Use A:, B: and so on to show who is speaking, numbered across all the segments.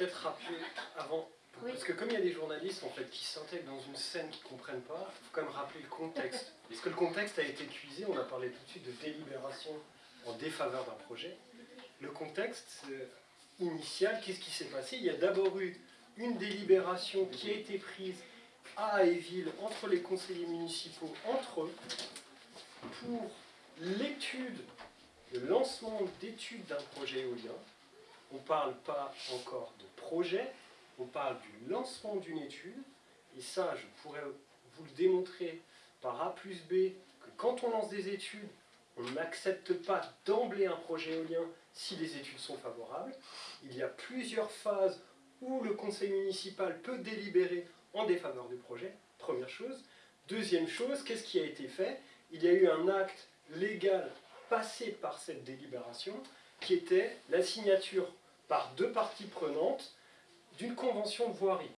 A: Peut-être rappeler avant, parce que comme il y a des journalistes en fait qui s'intègrent dans une scène qu'ils ne comprennent pas, il faut quand même rappeler le contexte. Parce que le contexte a été épuisé, on a parlé tout de suite de délibération en défaveur d'un projet. Le contexte euh, initial, qu'est-ce qui s'est passé? Il y a d'abord eu une délibération qui a été prise à Aéville entre les conseillers municipaux, entre eux, pour l'étude, le lancement d'études d'un projet éolien. On ne parle pas encore de projet, on parle du lancement d'une étude, et ça, je pourrais vous le démontrer par A plus B, que quand on lance des études, on n'accepte pas d'emblée un projet éolien si les études sont favorables. Il y a plusieurs phases où le conseil municipal peut délibérer en défaveur du projet, première chose. Deuxième chose, qu'est-ce qui a été fait? Il y a eu un acte légal passé par cette délibération, qui était la signature par deux parties prenantes d'une convention de voirie.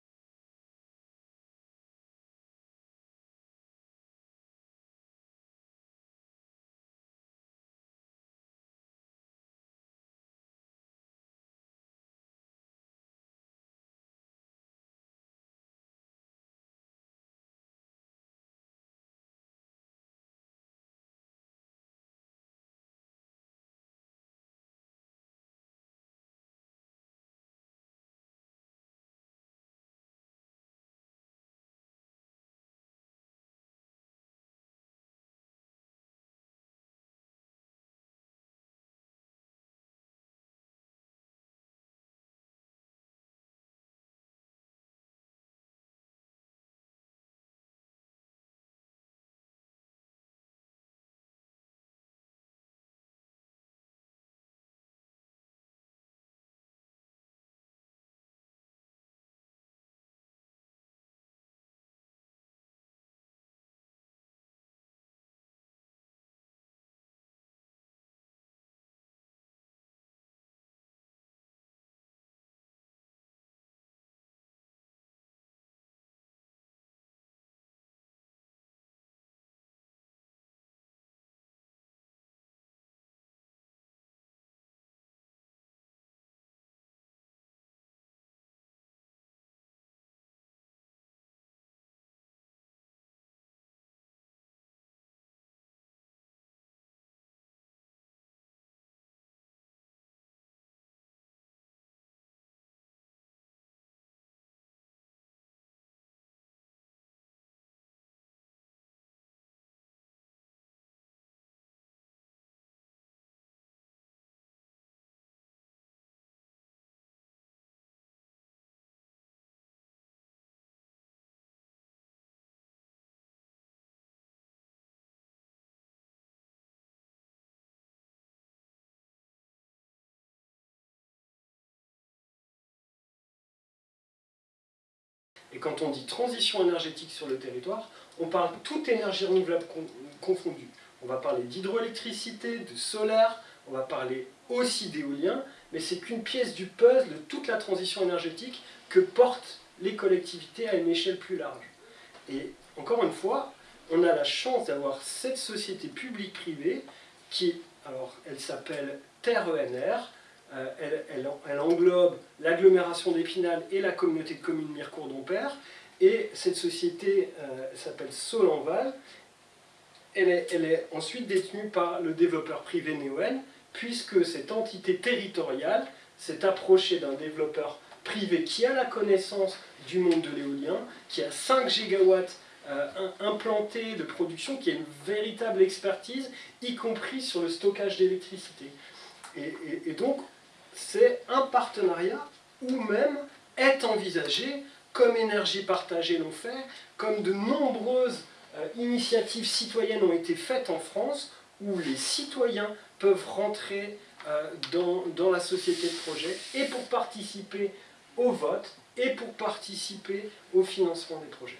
A: Quand on dit transition énergétique sur le territoire, on parle toute énergie renouvelable confondue. On va parler d'hydroélectricité, de solaire, on va parler aussi d'éolien, mais c'est qu'une pièce du puzzle de toute la transition énergétique que portent les collectivités à une échelle plus large. Et encore une fois, on a la chance d'avoir cette société publique-privée qui, alors elle s'appelle Terre Euh, elle, englobe l'agglomération d'Épinal et la communauté de communes Mirecourt-Dompère. Et cette société euh, s'appelle Solanval. Elle est, elle est, ensuite détenue par le développeur privé Neoen, puisque cette entité territoriale s'est approchée d'un développeur privé qui a la connaissance du monde de l'éolien, qui a 5 gigawatts euh, implantés de production, qui a une véritable expertise, y compris sur le stockage d'électricité. et, donc, c'est un partenariat ou même est envisagé, comme Énergie Partagée l'ont fait, comme de nombreuses euh, initiatives citoyennes ont été faites en France, où les citoyens peuvent rentrer euh, dans, dans, la société de projet et pour participer au vote et pour participer au financement des projets.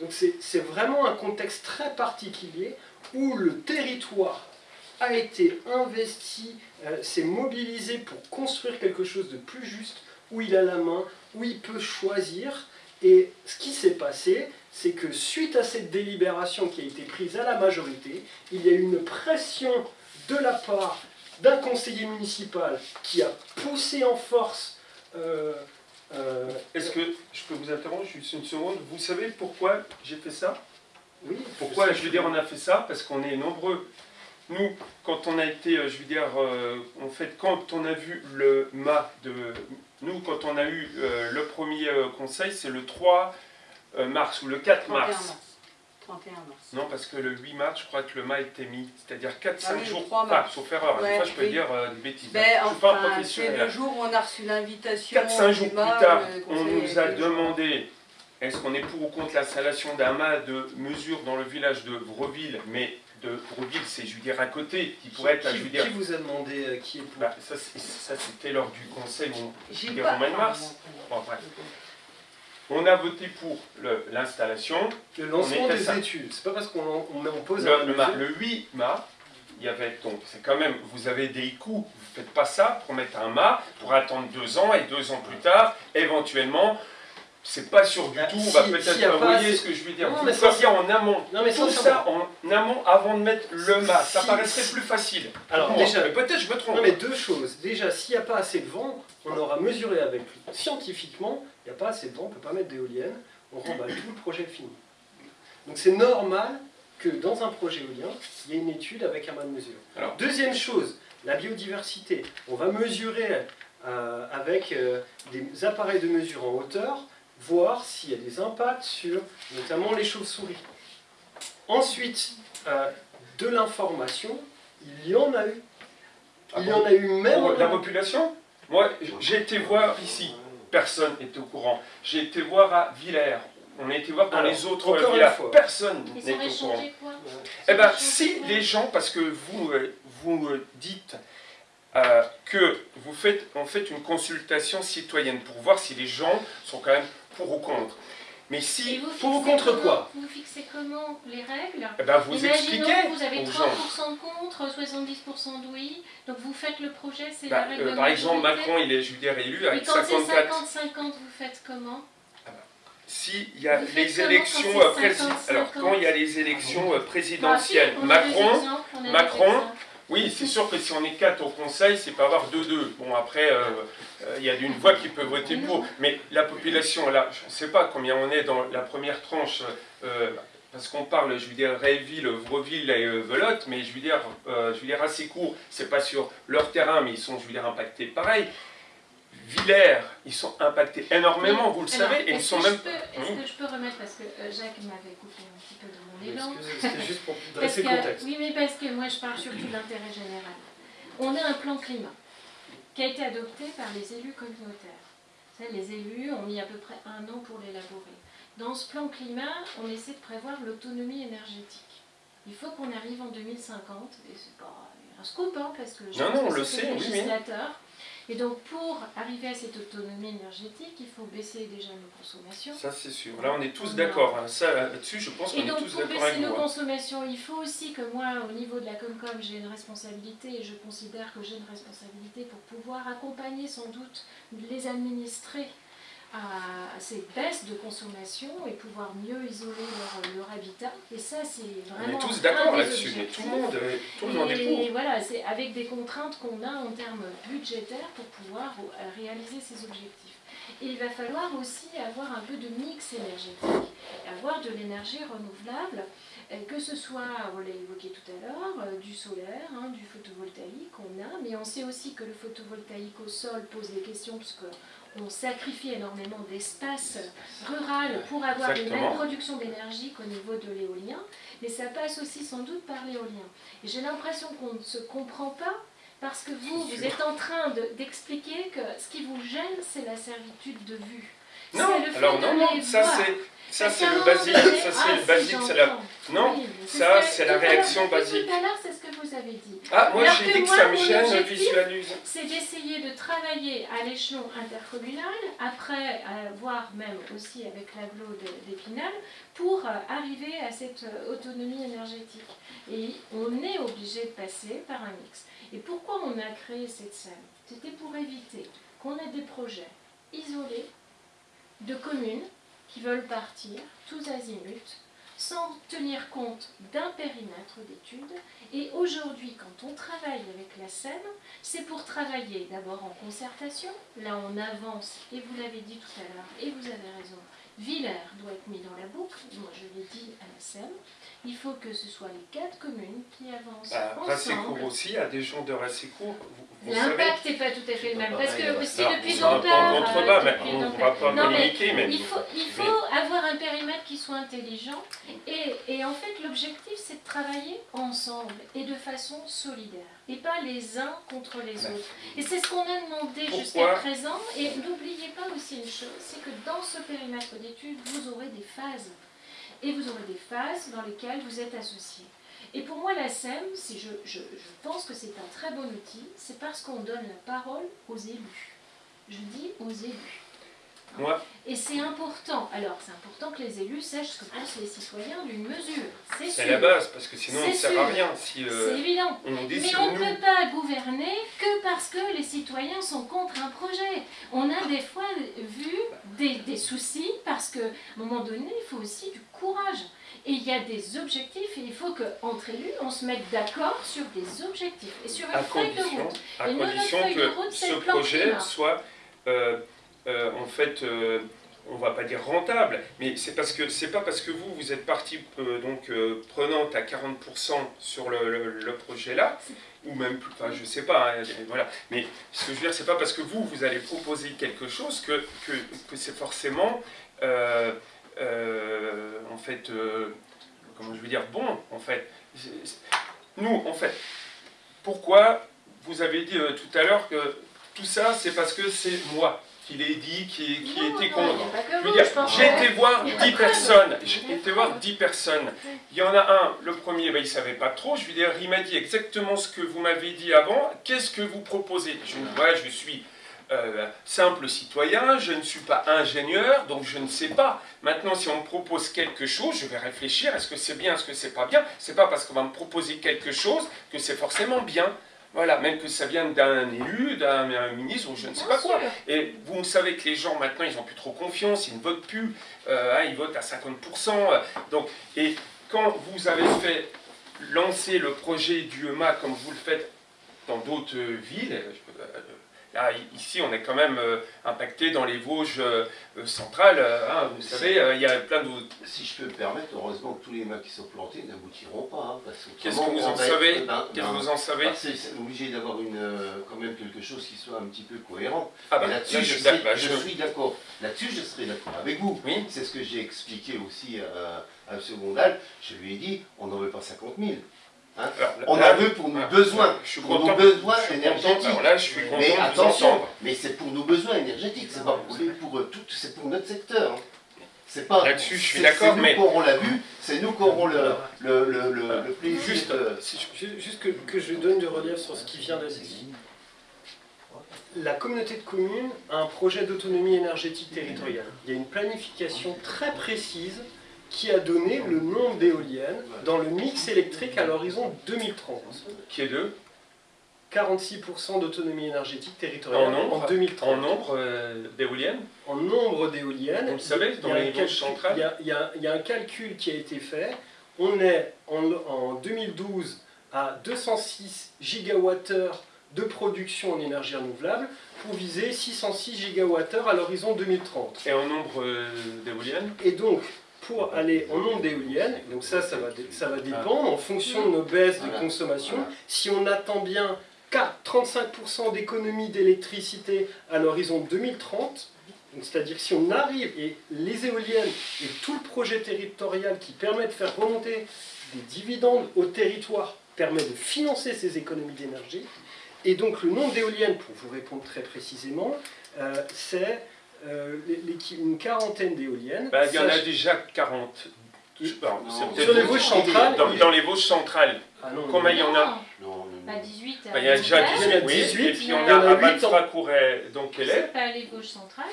A: Donc c'est vraiment un contexte très particulier où le territoire a été investi, euh, s'est mobilisé pour construire quelque chose de plus juste, où il a la main, où il peut choisir. Et ce qui s'est passé, c'est que suite à cette délibération qui a été prise à la majorité, il y a eu une pression de la part d'un conseiller municipal qui a poussé en force euh, euh,
B: Est-ce que je peux vous interrompre juste une seconde? Vous savez pourquoi j'ai fait ça?
A: Oui,
B: Pourquoi je veux dire on a fait ça? Parce qu'on est nombreux. Nous, quand on a été, euh, je veux dire, euh, en fait, quand on a vu le mât de... Nous, quand on a eu euh, le premier conseil, c'est le 3 euh, mars ou le 4
C: 31
B: mars.
C: mars. 31 mars.
B: Non, parce que le 8 mars, je crois que le mât était mis. C'est-à-dire 4-5
C: Ah oui,
B: jours.
C: 3
B: Enfin,
C: mars.
B: sauf erreur. Des
C: Ouais,
B: fois, je peux
C: oui.
B: dire euh, des bêtises.
C: Ben,
B: je suis pas un
C: enfin, c'est
B: professionnel.
C: le jour où on a reçu l'invitation.
B: 4-5
C: du
B: jours plus tard, on nous a demandé est-ce qu'on est pour ou contre l'installation d'un mât de mesure dans le village de Vreville, mais de Vreville, c'est je veux dire à côté, qui pourrait être,
A: qui,
B: je veux dire,
A: qui vous a demandé euh, qui est pour
B: bah, ça, c'était lors du conseil. bon,
C: J'ai
B: Des
C: pas.
B: Romains de Mars. Bon, bref. On a voté pour l'installation.
A: Le lancement des
B: ça.
A: études. C'est pas parce qu'on en- on met en pause
B: Le,
A: un
B: le, le 8 mât, il y avait donc, c'est quand même, vous avez des coûts, vous faites pas ça pour mettre un mât, pour attendre deux ans, et deux ans plus tard, éventuellement, c'est pas sûr du
A: Bah,
B: tout, on
A: si-
B: va peut-être,
A: pas
B: voyez ce que je veux dire,
A: Non, mais ça,
B: faisiez en amont,
A: Non mais
B: tout
A: ça,
B: ça en amont avant de mettre le mât, ça
A: Si-
B: paraîtrait
A: si-
B: plus facile.
A: Alors déjà,
B: peut-être je me trompe.
A: Non mais deux choses. Déjà, s'il n'y a pas assez de vent, on aura mesuré avec lui. Scientifiquement, il n'y a pas assez de vent, on ne peut pas mettre d'éolienne, on remballe tout le projet fini. Donc c'est normal que dans un projet éolien, il y ait une étude avec un mât de mesure.
B: Alors.
A: Deuxième chose, la biodiversité. On va mesurer euh, avec euh, des appareils de mesure en hauteur, voir s'il y a des impacts sur notamment les chauves-souris. Ensuite, euh, de l'information, il y en a eu.
B: Ah
A: Il y en a eu même
B: Pour la population Moi, j'ai été voir ici, personne n'était au courant. J'ai été voir à Villers, on a été voir dans
A: Alors,
B: les autres
A: encore une
B: villages,
A: fois.
B: personne
D: ont
B: au courant.
D: quoi
B: Eh bien, si les gens, parce que vous, euh, vous euh, dites euh, que vous faites en fait une consultation citoyenne pour voir si les gens sont quand même pour ou contre. Mais si,
D: vous
A: pour ou contre
D: comment-
A: quoi?
D: Vous fixez comment les règles?
B: Eh ben, vous
D: Imaginons
B: expliquez
D: que vous avez
B: aux
D: 30%
B: gens.
D: contre, 70% de oui, donc vous faites le projet, c'est
B: Bah,
D: la règle
B: euh,
D: de
B: par exemple. Macron, il est, je veux dire, élu avec
D: quand c'est
B: 54.
D: 50-50, vous faites comment?
B: S'il y a
D: Vous faites
B: les
D: comment
B: élections euh,
D: c'est
B: prési-
D: 50-50?
B: alors quand il y a les élections euh, présidentielles,
D: Bah, si, a des
B: Macron,
D: a
B: Macron. Oui, c'est sûr que si on est quatre au Conseil, c'est pas avoir 2-2. Bon, après, euh, euh, il y a une voix qui peut voter pour. Mais la population, là, je ne sais pas combien on est dans la première tranche, euh, parce qu'on parle, je veux dire, Réville, Vreville et Velotte, mais je veux dire, je veux dire assez court, c'est pas sur leur terrain, mais ils sont, je veux dire, impactés pareil. Villers, ils sont impactés énormément, vous le
D: Alors,
B: savez, et ils sont même...
D: Est-ce
B: Oui.
D: que je peux remettre, parce que Jacques m'avait coupé un petit peu de élan.
A: Excusez, C'était juste pour
D: Parce
A: dresser
D: que- oui, mais parce que moi je parle surtout de l'intérêt général. On a un plan climat qui a été adopté par les élus communautaires. Savez, les élus ont mis à peu près un an pour l'élaborer. Dans ce plan climat, on essaie de prévoir l'autonomie énergétique. Il faut qu'on arrive en 2050, et c'est pas un scoop, hein, parce que je
B: Non,
D: pense
B: non, on
D: que
B: le sait,
D: le
B: oui, oui.
D: Et donc pour arriver à cette autonomie énergétique, il faut baisser déjà nos consommations.
B: Ça, c'est sûr. Là, on est tous d'accord. hein. Ça, là-dessus, je pense
D: Et
B: qu'on est
D: donc,
B: tous
D: pour
B: d'accord
D: baisser
B: avec
D: nos
B: vous. hein.
D: consommations, il faut aussi que moi, au niveau de la Comcom, j'ai une responsabilité et je considère que j'ai une responsabilité pour pouvoir accompagner sans doute les administrés à ces baisses de consommation et pouvoir mieux isoler leur, leur habitat. Et ça, c'est
B: On
D: vraiment.
B: est tous d'accord
D: des
B: là-dessus. Mais tout le monde, euh, tout le monde est
D: et
B: pour.
D: voilà, c'est avec des contraintes qu'on a en termes budgétaires pour pouvoir euh, réaliser ces objectifs. Et il va falloir aussi avoir un peu de mix énergétique, avoir de l'énergie renouvelable, euh, que ce soit, on l'a évoqué tout à l'heure, euh, du solaire, hein, du photovoltaïque, on a, mais on sait aussi que le photovoltaïque au sol pose des questions puisque on sacrifie énormément d'espace rural pour avoir les
B: Exactement.
D: mêmes productions d'énergie qu'au niveau de l'éolien, mais ça passe aussi sans doute par l'éolien. Et j'ai l'impression qu'on ne se comprend pas parce que vous, vous êtes en train de- d'expliquer que ce qui vous gêne, c'est la servitude de vue.
B: Non, alors non, non, ça c'est ça le basique, ça c'est le basique, c'est la. Non,
D: Oui,
B: ça, c'est la réaction basique.
D: Tout à l'heure, c'est ce que vous avez dit.
B: Ah, moi j'ai dit que
D: moi,
B: ça me gêne, visualise.
D: c'est d'essayer de travailler à l'échelon intercommunal, après euh, voire même aussi avec l'agglo de- d'Épinal, pour euh, arriver à cette euh, autonomie énergétique. Et on est obligé de passer par un mix. Et pourquoi on a créé cette salle? C'était pour éviter qu'on ait des projets isolés de communes qui veulent partir, tous azimuts, sans tenir compte d'un périmètre d'études. Et aujourd'hui, quand on travaille avec la SEM, c'est pour travailler d'abord en concertation. Là, on avance, et vous l'avez dit tout à l'heure, et vous avez raison, Villers doit être mis dans la boucle, moi je l'ai dit à la SEM, il faut que ce soit les quatre communes qui avancent
B: Bah,
D: ensemble.
B: Rassécourt aussi, à des gens de Rassécourt, vous, vous savez.
D: L'impact n'est pas tout à fait le même, parce que aussi depuis longtemps... euh,
B: on ne va pas
D: Non, mais il faut, il faut avoir un périmètre qui soit intelligent et, et en fait l'objectif c'est de travailler ensemble et de façon solidaire et pas les uns contre les autres. Et c'est ce qu'on a demandé jusqu'à présent et n'oubliez pas aussi une chose, c'est que dans ce périmètre d'études vous aurez des phases et vous aurez des phases dans lesquelles vous êtes associés. Et pour moi, la SEM, si je, je, je pense que c'est un très bon outil, c'est parce qu'on donne la parole aux élus. Je dis aux élus. Et c'est important. Alors, c'est important que les élus sachent ce que pensent les citoyens d'une mesure. C'est
B: la base, parce que sinon on ne sert à rien si euh,
D: C'est évident.
B: on
D: Mais on ne peut pas gouverner que parce que les citoyens sont contre un projet. On a des fois vu des, des soucis parce qu'à un moment donné, il faut aussi du courage. Et il y a des objectifs et il faut qu'entre élus, on se mette d'accord sur des objectifs et sur une feuille de route.
B: à
D: Et notre
B: condition
D: feuille de
B: que
D: route, c'est
B: ce projet
D: climat.
B: soit, euh, euh, en fait, euh, on va pas dire rentable, mais c'est parce que c'est pas parce que vous vous êtes partie euh, donc prenante à 40% sur le, projet là, ou même plus, enfin je sais pas, hein, voilà. Mais ce que je veux dire, c'est pas parce que vous vous allez proposer quelque chose que que, que c'est forcément euh, en fait comment je veux dire bon en fait. Nous en fait pourquoi vous avez dit tout à l'heure que tout ça, c'est parce que c'est moi qui l'ai dit, qui, qui
D: Non,
B: était contre. Je veux dire, j'ai été voir
D: il y a pas
B: 10
D: que
B: personnes. J'ai été voir
D: que
B: 10 personnes. Il y en a un, le premier, ben, il ne savait pas trop. Je lui dis, il m'a dit exactement ce que vous m'avez dit avant. Qu'est-ce que vous proposez? Je lui ouais, je suis euh, simple citoyen, je ne suis pas ingénieur, donc je ne sais pas. Maintenant, si on me propose quelque chose, je vais réfléchir. Est-ce que c'est bien, est-ce que c'est pas bien? C'est pas parce qu'on va me proposer quelque chose que c'est forcément bien. Voilà, même que ça vienne d'un élu, d'un un ministre ou je ne sais pas quoi. Et vous savez que les gens maintenant, ils n'ont plus trop confiance, ils ne votent plus, euh, hein, ils votent à 50%. euh, donc, et quand vous avez fait lancer le projet du EMA comme vous le faites dans d'autres euh, villes, là i- ici on est quand même euh, impacté dans les Vosges euh, euh, centrales, hein, vous savez, euh, il y a plein d'autres.
E: Si je peux me permettre, heureusement que tous les mains qui sont plantés n'aboutiront pas. hein, parce
B: Qu'est-ce que vous en savez
E: ben,
B: Qu'est-ce que
E: ben,
B: vous en savez
E: c'est obligé d'avoir quand même quelque chose qui soit un petit peu cohérent.
B: Ah là,
E: là-dessus,
B: je
E: je,
B: suis
E: serai-
B: d'accord, bah,
E: je
B: je-
E: suis d'accord. Là-dessus, je serai d'accord avec vous.
B: Oui.
E: C'est ce que j'ai expliqué aussi à, à M. Gondal. Je lui ai dit, on n'en veut pas 50 000.
B: Alors,
E: On
B: là,
E: en veut pour nos
B: ah,
E: besoins,
B: je suis
E: pour
B: content,
E: nos besoins
B: je suis content.
E: énergétiques.
B: Alors là, je suis content
E: Mais attention, mais c'est pour nos besoins énergétiques, c'est pas pour, les- pour euh, tout, c'est pour notre secteur. hein. C'est pas.
B: Là-dessus, je suis
E: c'est-
B: d'accord,
E: C'est
B: mais-
E: nous qui aurons la vue, c'est nous qui aurons le, le, le, le, le plaisir
B: Juste,
E: de-
A: je- Juste que, que je donne de relief sur ce qui vient d'être dit. La communauté de communes a un projet d'autonomie énergétique territoriale. Il y a une planification très précise qui a donné le nombre d'éoliennes dans le mix électrique à l'horizon 2030.
B: Qui est deux
A: 46% d'autonomie énergétique territoriale
B: En nombre
A: en 2030.
B: En nombre euh, d'éoliennes
A: En nombre d'éoliennes,
B: Vous le savez, dans les centrales
A: il y a- y y un calcul qui a été fait. On est en, en 2012 à 206 gigawattheures de production en énergie renouvelable pour viser 606 gigawattheures à l'horizon 2030.
B: Et en nombre euh, d'éoliennes
A: Et donc, pour aller en nombre d'éoliennes, donc ça, ça va, ça va dépendre en fonction de nos baisses de consommation. Si on attend bien qu'à 35% d'économie d'électricité à l'horizon 2030, donc c'est-à-dire si on arrive, et les éoliennes et tout le projet territorial qui permet de faire remonter des dividendes au territoire permet de financer ces économies d'énergie. Et donc le nombre d'éoliennes, pour vous répondre très précisément, euh, c'est euh, une quarantaine d'éoliennes.
B: Bah, Il y en a déjà 40. Je sais pas, c'est
E: Non.
B: peut-être-
A: Sur les Vosges centrales,
B: Dans, dans les Vosges centrales,
A: Ah non,
B: combien il y en a
D: Non,
E: Non, non,
D: Pas
E: non.
D: 18.
B: Bah, Il y a déjà
A: Il y en a
B: 18, oui.
A: 18,
B: et puis on
D: il y
B: a
A: en a
B: à
A: huit
B: Balfra-Couret, donc elle est.
D: C'est pas les gauches centrales.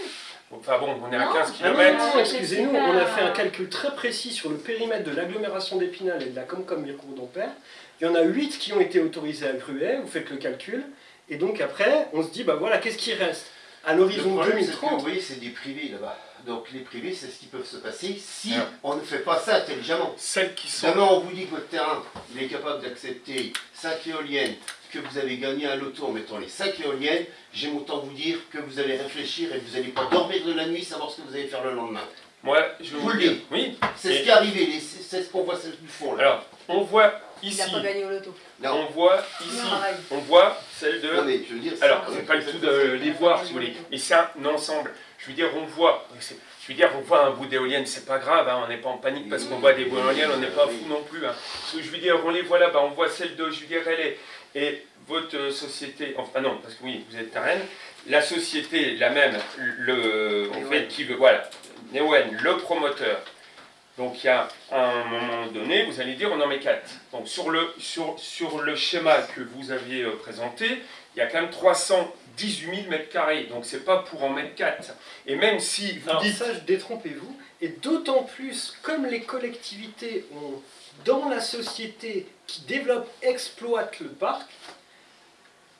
B: Enfin bon, on est à
D: Non.
B: 15
A: Ah non,
B: km.
A: excusez-nous, on a fait un calcul très précis sur le périmètre de l'agglomération d'Épinal et de la Comcom Mircourt d'Ampère. Il y en a 8 qui ont été autorisés à Gruet, vous faites le calcul, et donc après, on se dit, bah voilà, qu'est-ce qui reste? À l'horizon
E: problème, c'est que,
A: 2030.
E: vous voyez, c'est des privés là-bas. Donc les privés, c'est ce qui peut se passer si on ne fait pas ça intelligemment.
B: Celles qui sont...
E: Demain, on vous dit que votre terrain, il est capable d'accepter 5 éoliennes, que vous avez gagné un loto en mettant les 5 éoliennes, j'aime autant vous dire que vous allez réfléchir et que vous n'allez pas dormir de la nuit, savoir ce que vous allez faire le lendemain.
B: Moi, je
E: Vous
B: vous
E: le dites.
B: Oui,
E: C'est
B: Et-
E: ce qui est arrivé, c'est ce qu'on voit c'est du fond là.
B: alors, on voit
C: Il
B: ici...
C: n'a pas gagné au loto.
E: non,
B: On voit ici... On voit celle de...
E: non, mais je veux dire,
B: Alors,
E: c'est
B: pas du tout de les voir, si vous voulez, mais c'est un ensemble. Je veux dire, on voit, je veux dire, on voit un bout d'éolienne, c'est pas grave, hein, on n'est pas en panique parce qu'on voit des bouts d'éoliennes, on n'est pas fou non plus. hein. Ce que je veux dire, on les voit là-bas, on voit celle de, je veux dire, elle est, et votre euh, société, enfin non, parce que oui, vous êtes Rennes, la société, la même, le, en fait, qui veut, voilà, Neoen, le promoteur. Donc il y a un moment donné, vous allez dire on en met 4. Donc sur le, sur, sur le schéma que vous aviez euh, présenté, il y a quand même 318 000 mètres carrés. Donc c'est pas pour en mettre 4. Et même si vous
A: Alors
B: dites...
A: ça, détrompez-vous. Et d'autant plus, comme les collectivités ont, dans la société qui développe, exploite le parc,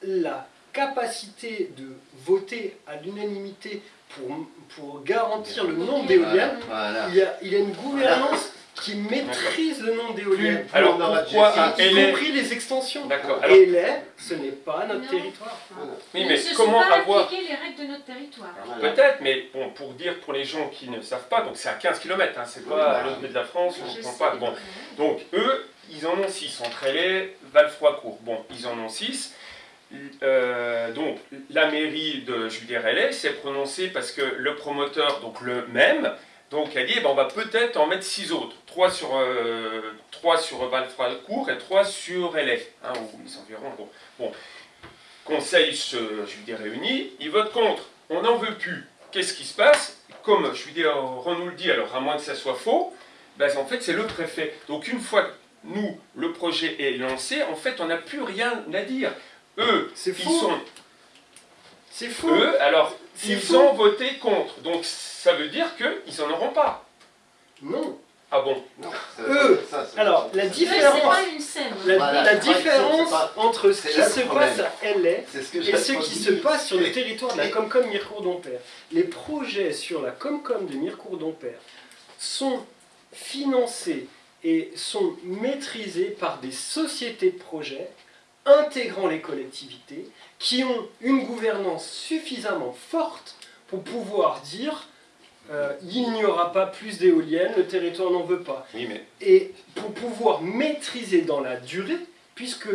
A: la capacité de voter à l'unanimité pour, pour garantir le nombre d'éoliennes,
E: Voilà.
A: il y, a, il y a une gouvernance qui maîtrise le nombre d'éoliennes.
B: Alors
E: on
B: pourquoi elle
A: Y
B: est...
A: compris les extensions.
B: D'accord. Alors,
A: Et les, ce n'est pas notre
D: Non.
A: territoire.
E: Voilà.
B: oui, mais
D: ne
B: comment
D: sont pas
B: avoir...
D: appliqués les règles de notre territoire.
E: Voilà.
B: Peut-être, mais bon, pour dire pour les gens qui ne savent pas, donc c'est à 15 km, c'est pas à l'autre bout de la France, on
D: Je
B: ne comprend
D: sais.
B: pas. Bon, Donc eux, ils en ont 6 entre Hélé, Valfroy-Court. Bon, ils en ont 6. Donc la mairie de Julien Hélé s'est prononcée parce que le promoteur, donc le même, donc a dit eh ben, on va peut-être en mettre 6 autres. 3 sur, euh, trois sur Valfroy-Court et 3 sur Hélé, hein. Bon. Conseil se, je réuni, ils votent contre. On n'en veut plus. Qu'est-ce qui se passe? Comme je lui Ron nous le dit, alors à moins que ça soit faux, ben, en fait, c'est le préfet. Donc, une fois nous, le projet est lancé, en fait, on n'a plus rien à dire. Eux,
A: C'est
B: ils
A: faux.
B: sont.
A: C'est faux.
B: Eux, alors, ils ont voté contre. Donc, ça veut dire qu'ils n'en auront pas.
A: Non.
B: Ah bon?
E: Non,
A: Eux,
E: ça,
A: alors, la différence-
D: c'est pas une scène.
A: La,
E: Voilà,
A: différence
E: pas-
A: entre ce qui se passe à LA
E: C'est ce que
A: et ce qui se passe sur le territoire de la Comcom Mirecourt d'Ampère. Les projets sur la Comcom de Mirecourt d'Ampère sont financés et sont maîtrisés par des sociétés de projets intégrant les collectivités qui ont une gouvernance suffisamment forte pour pouvoir dire euh, il n'y aura pas plus d'éoliennes, le territoire n'en veut pas
B: Oui, mais.
A: et pour pouvoir maîtriser dans la durée, puisque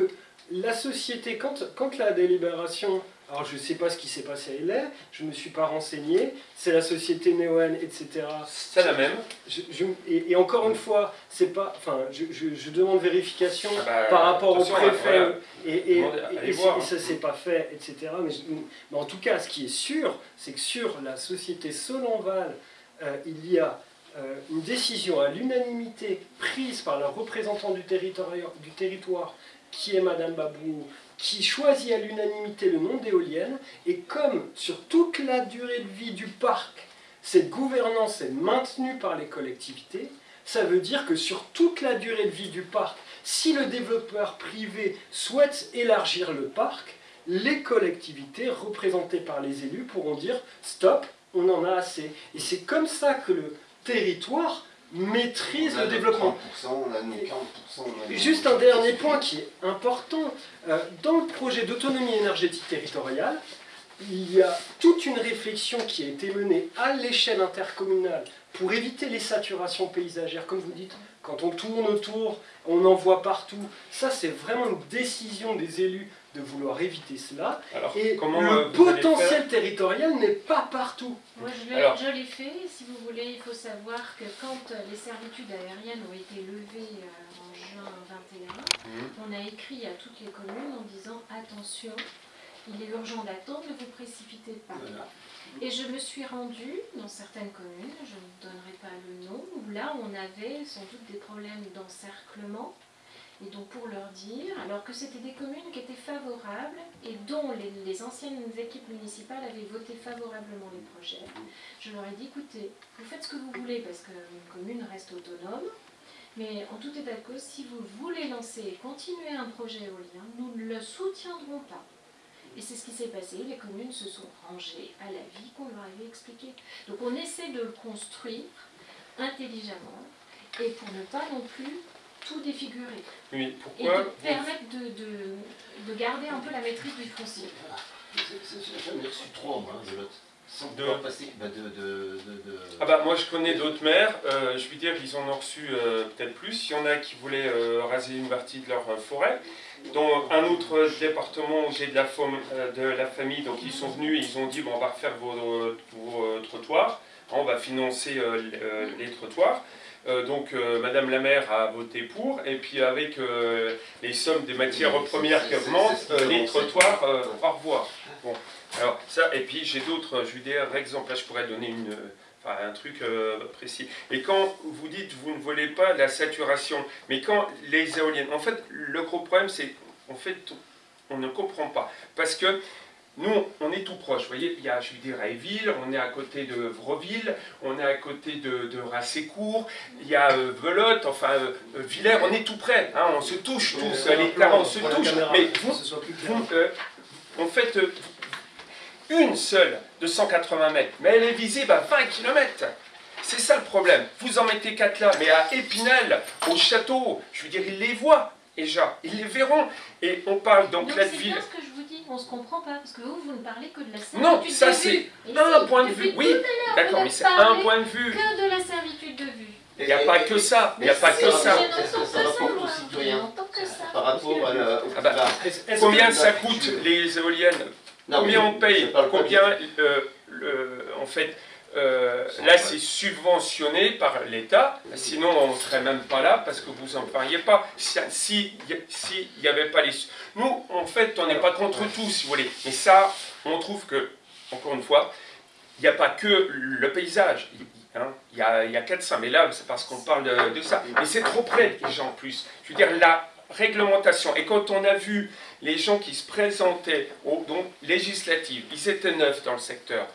A: la société, quand, quand la délibération, alors je ne sais pas ce qui s'est passé à LA, je ne me suis pas renseigné, c'est la société Neoen, etc.
B: C'est la même.
A: Je- je- et, et encore une fois, c'est pas, enfin, je, demande vérification
B: Ah bah,
A: par rapport au préfet
B: voilà.
A: et, et,
B: voir,
A: et
B: hein.
A: ça s'est pas fait, etc. Mais, en tout cas, ce qui est sûr, c'est que sur la société Solonval, euh, il y a euh, une décision à l'unanimité prise par le représentant du territoire, du territoire, qui est Madame Babou, qui choisit à l'unanimité le nom d'éoliennes, et comme sur toute la durée de vie du parc, cette gouvernance est maintenue par les collectivités, ça veut dire que sur toute la durée de vie du parc, si le développeur privé souhaite élargir le parc, les collectivités représentées par les élus pourront dire stop, on en a assez. Et c'est comme ça que le territoire maîtrise le développement.
E: 30%, on a nos 40%. on a nos-
A: Juste un dernier point qui est important. Euh, Dans le projet d'autonomie énergétique territoriale, il y a toute une réflexion qui a été menée à l'échelle intercommunale pour éviter les saturations paysagères. Comme vous dites, quand on tourne autour, on en voit partout. Ça, c'est vraiment une décision des élus de vouloir éviter cela.
B: Alors,
A: Et
B: comment
A: le
B: euh,
A: potentiel territorial n'est pas partout.
D: Moi, je l'ai fait. Si vous voulez, il faut savoir que quand euh, les servitudes aériennes ont été levées euh, en juin 21,
B: Mhm.
D: on a écrit à toutes les communes en disant attention, il est urgent d'attendre, ne vous précipitez pas.
E: Voilà.
D: Et je me suis rendue dans certaines communes, je ne donnerai pas le nom, où là on avait sans doute des problèmes d'encerclement. Et donc pour leur dire, alors que c'était des communes qui étaient favorables et dont les, anciennes équipes municipales avaient voté favorablement les projets, je leur ai dit écoutez, vous faites ce que vous voulez parce qu'une commune reste autonome, mais en tout état de cause, si vous voulez lancer et continuer un projet éolien, nous ne le soutiendrons pas. Et c'est ce qui s'est passé, les communes se sont rangées à la vie qu'on leur avait expliqué. Donc on essaie de le construire intelligemment et pour ne pas non plus tout défigurer.
B: Oui,
D: Et
B: pourquoi
D: de permettre de, de, de garder un peu la maîtrise du foncier.
E: J'en ai reçu trois, moi, de l'autre. Sans
B: De-
E: pouvoir passer. Bah, de, de, de, de-
B: Ah bah moi je connais d'autres maires, euh, je veux dire ils en ont reçu euh, peut-être plus, il y en a qui voulaient euh, raser une partie de leur euh, forêt, dans un autre département où j'ai de, la fam- euh, de la famille, donc ils sont venus, ils ont dit bon on va refaire vos, vos, euh, trottoirs, Hein, on va financer euh, les, euh, les trottoirs. Euh, donc euh, Madame la maire a voté pour, et puis avec euh, les sommes des matières premières qui augmentent, les trottoirs, au revoir. Bon, alors ça, et puis j'ai d'autres, je veux dire, exemples, là je pourrais donner une, enfin, un truc euh, précis. Et quand vous dites vous ne voulez pas la saturation, mais quand les éoliennes, en fait le gros problème c'est, en fait on ne comprend pas, parce que nous, on est tout proche, vous voyez, il y a, je veux dire, à Éville, on est à côté de Vreville, on est à côté de, de Rassécourt, il y a euh, Velotte, enfin, euh, euh, Villers, on est tout près, hein, on se touche tous,
A: Euh,
B: les parents se
A: caméra,
B: mais vous, vous, euh, en fait, euh, une seule de 180 mètres, mais elle est visible à 20 km. C'est ça le problème. Vous en mettez quatre là, mais à Épinal, au château, je veux dire, ils les voient déjà, ils les verront. Et on parle donc
D: Donc
B: là de ville.
D: bien ce que je vous dis, on se comprend pas, parce que vous, vous ne parlez que de la servitude
B: Non,
D: de
B: ça
D: vue.
B: c'est un
D: si,
B: point de vue. Oui, d'accord, mais c'est un point de vue.
D: Que de la servitude de vue.
B: Il n'y a pas que ça, il n'y a pas que ça.
E: Par rapport à la, au
B: Ah bah, Combien ça coûte les éoliennes? Combien on paye Combien, euh, le- en fait, euh, là c'est subventionné par l'État, sinon on ne serait même pas là parce que vous n'en parliez pas. Si si- si il n'y avait pas les... Nous, en fait, on n'est pas contre tout, si vous voulez. Mais ça, on trouve que, encore une fois, il n'y a pas que le paysage. hein. Il y, a, y a 400, mais là, c'est parce qu'on parle de, de ça. Mais c'est trop près des gens en plus. Je veux dire, la réglementation. Et quand on a vu les gens qui se présentaient aux donc, législatives, ils étaient neufs dans le secteur.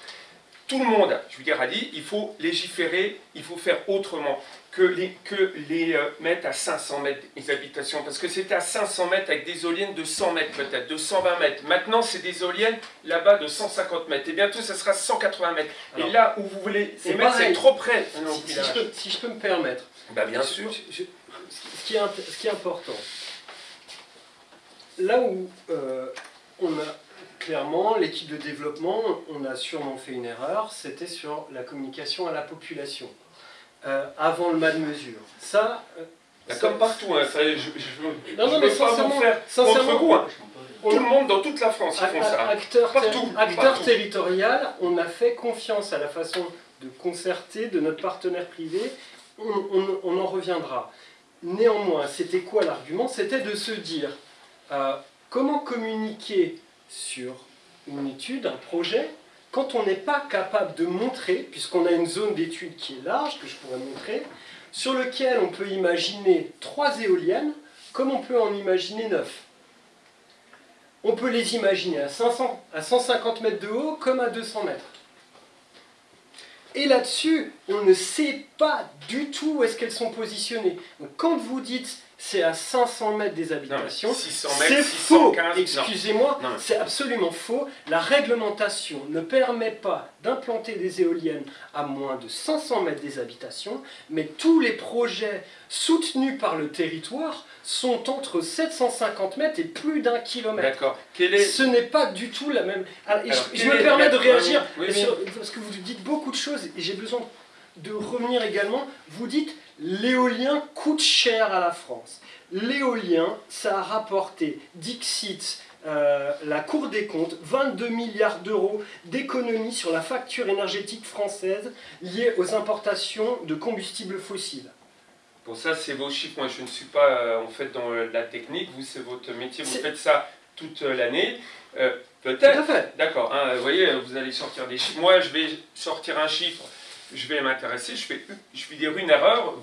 B: Tout le monde, je veux dire, a dit il faut légiférer, il faut faire autrement que les, que les euh, mettre à 500 mètres les habitations. Parce que c'était à 500 mètres avec des éoliennes de 100 mètres peut-être, de 120 mètres. Maintenant, c'est des éoliennes là-bas de 150 mètres. Et bientôt, ça sera 180 mètres.
A: Alors,
B: Et là où vous voulez
A: c'est
B: les mettre, c'est trop près. Non,
A: Si, si je peux, si je peux me permettre,
B: Bah, bien
A: Je-
B: sûr.
A: je- je- ce, qui est, int- ce qui est important, là où euh, on a clairement l'équipe de développement, on a sûrement fait une erreur, c'était sur la communication à la population euh, avant le mal de mesure. Ça, euh, ça-
B: comme partout, hein, ça, je, je, je,
A: Non, non,
B: je
A: mais
B: veux pas
A: sincèrement-
B: vous faire
A: sincèrement,
B: contre vous. hein. Tout le monde dans toute la France, ils font ça.
A: Acteur,
B: Partout,
A: acteur
B: partout.
A: territorial, on a fait confiance à la façon de concerter de notre partenaire privé, on, on- on en reviendra. Néanmoins, c'était quoi l'argument? C'était de se dire euh, comment communiquer sur une étude, un projet, quand on n'est pas capable de montrer, puisqu'on a une zone d'étude qui est large, que je pourrais montrer, sur lequel on peut imaginer trois éoliennes, comme on peut en imaginer neuf. On peut les imaginer à, 500, à 150 mètres de haut comme à 200 mètres. Et là-dessus, on ne sait pas du tout où est-ce qu'elles sont positionnées. Donc quand vous dites c'est à 500 mètres des habitations,
B: 600
A: c'est faux.
B: 615, non.
A: Excusez-moi, c'est absolument faux. La réglementation ne permet pas d'implanter des éoliennes à moins de 500 mètres des habitations, mais tous les projets soutenus par le territoire sont entre 750 mètres et plus d'un kilomètre.
B: D'accord. Est...
A: Ce n'est pas du tout la même. Alors,
B: Alors,
A: je, me permets de réagir
B: Oui, oui.
A: sur- parce que vous dites beaucoup de choses et j'ai besoin de revenir également. Vous dites l'éolien coûte cher à la France. L'éolien, ça a rapporté Dixit, euh, la Cour des comptes, 22 milliards d'euros d'économies sur la facture énergétique française liée aux importations de combustibles fossiles.
B: Bon, ça, c'est vos chiffres. Moi, je ne suis pas euh, en fait dans euh, la technique. Vous, c'est votre métier. Vous faites ça toute euh, l'année. Euh,
A: Tout
B: Peut-être.
A: à fait.
B: D'accord. hein, vous voyez, vous allez sortir des chiffres. Moi, je vais sortir un chiffre. Je vais m'intéresser. Je, fais, je vais dire une erreur.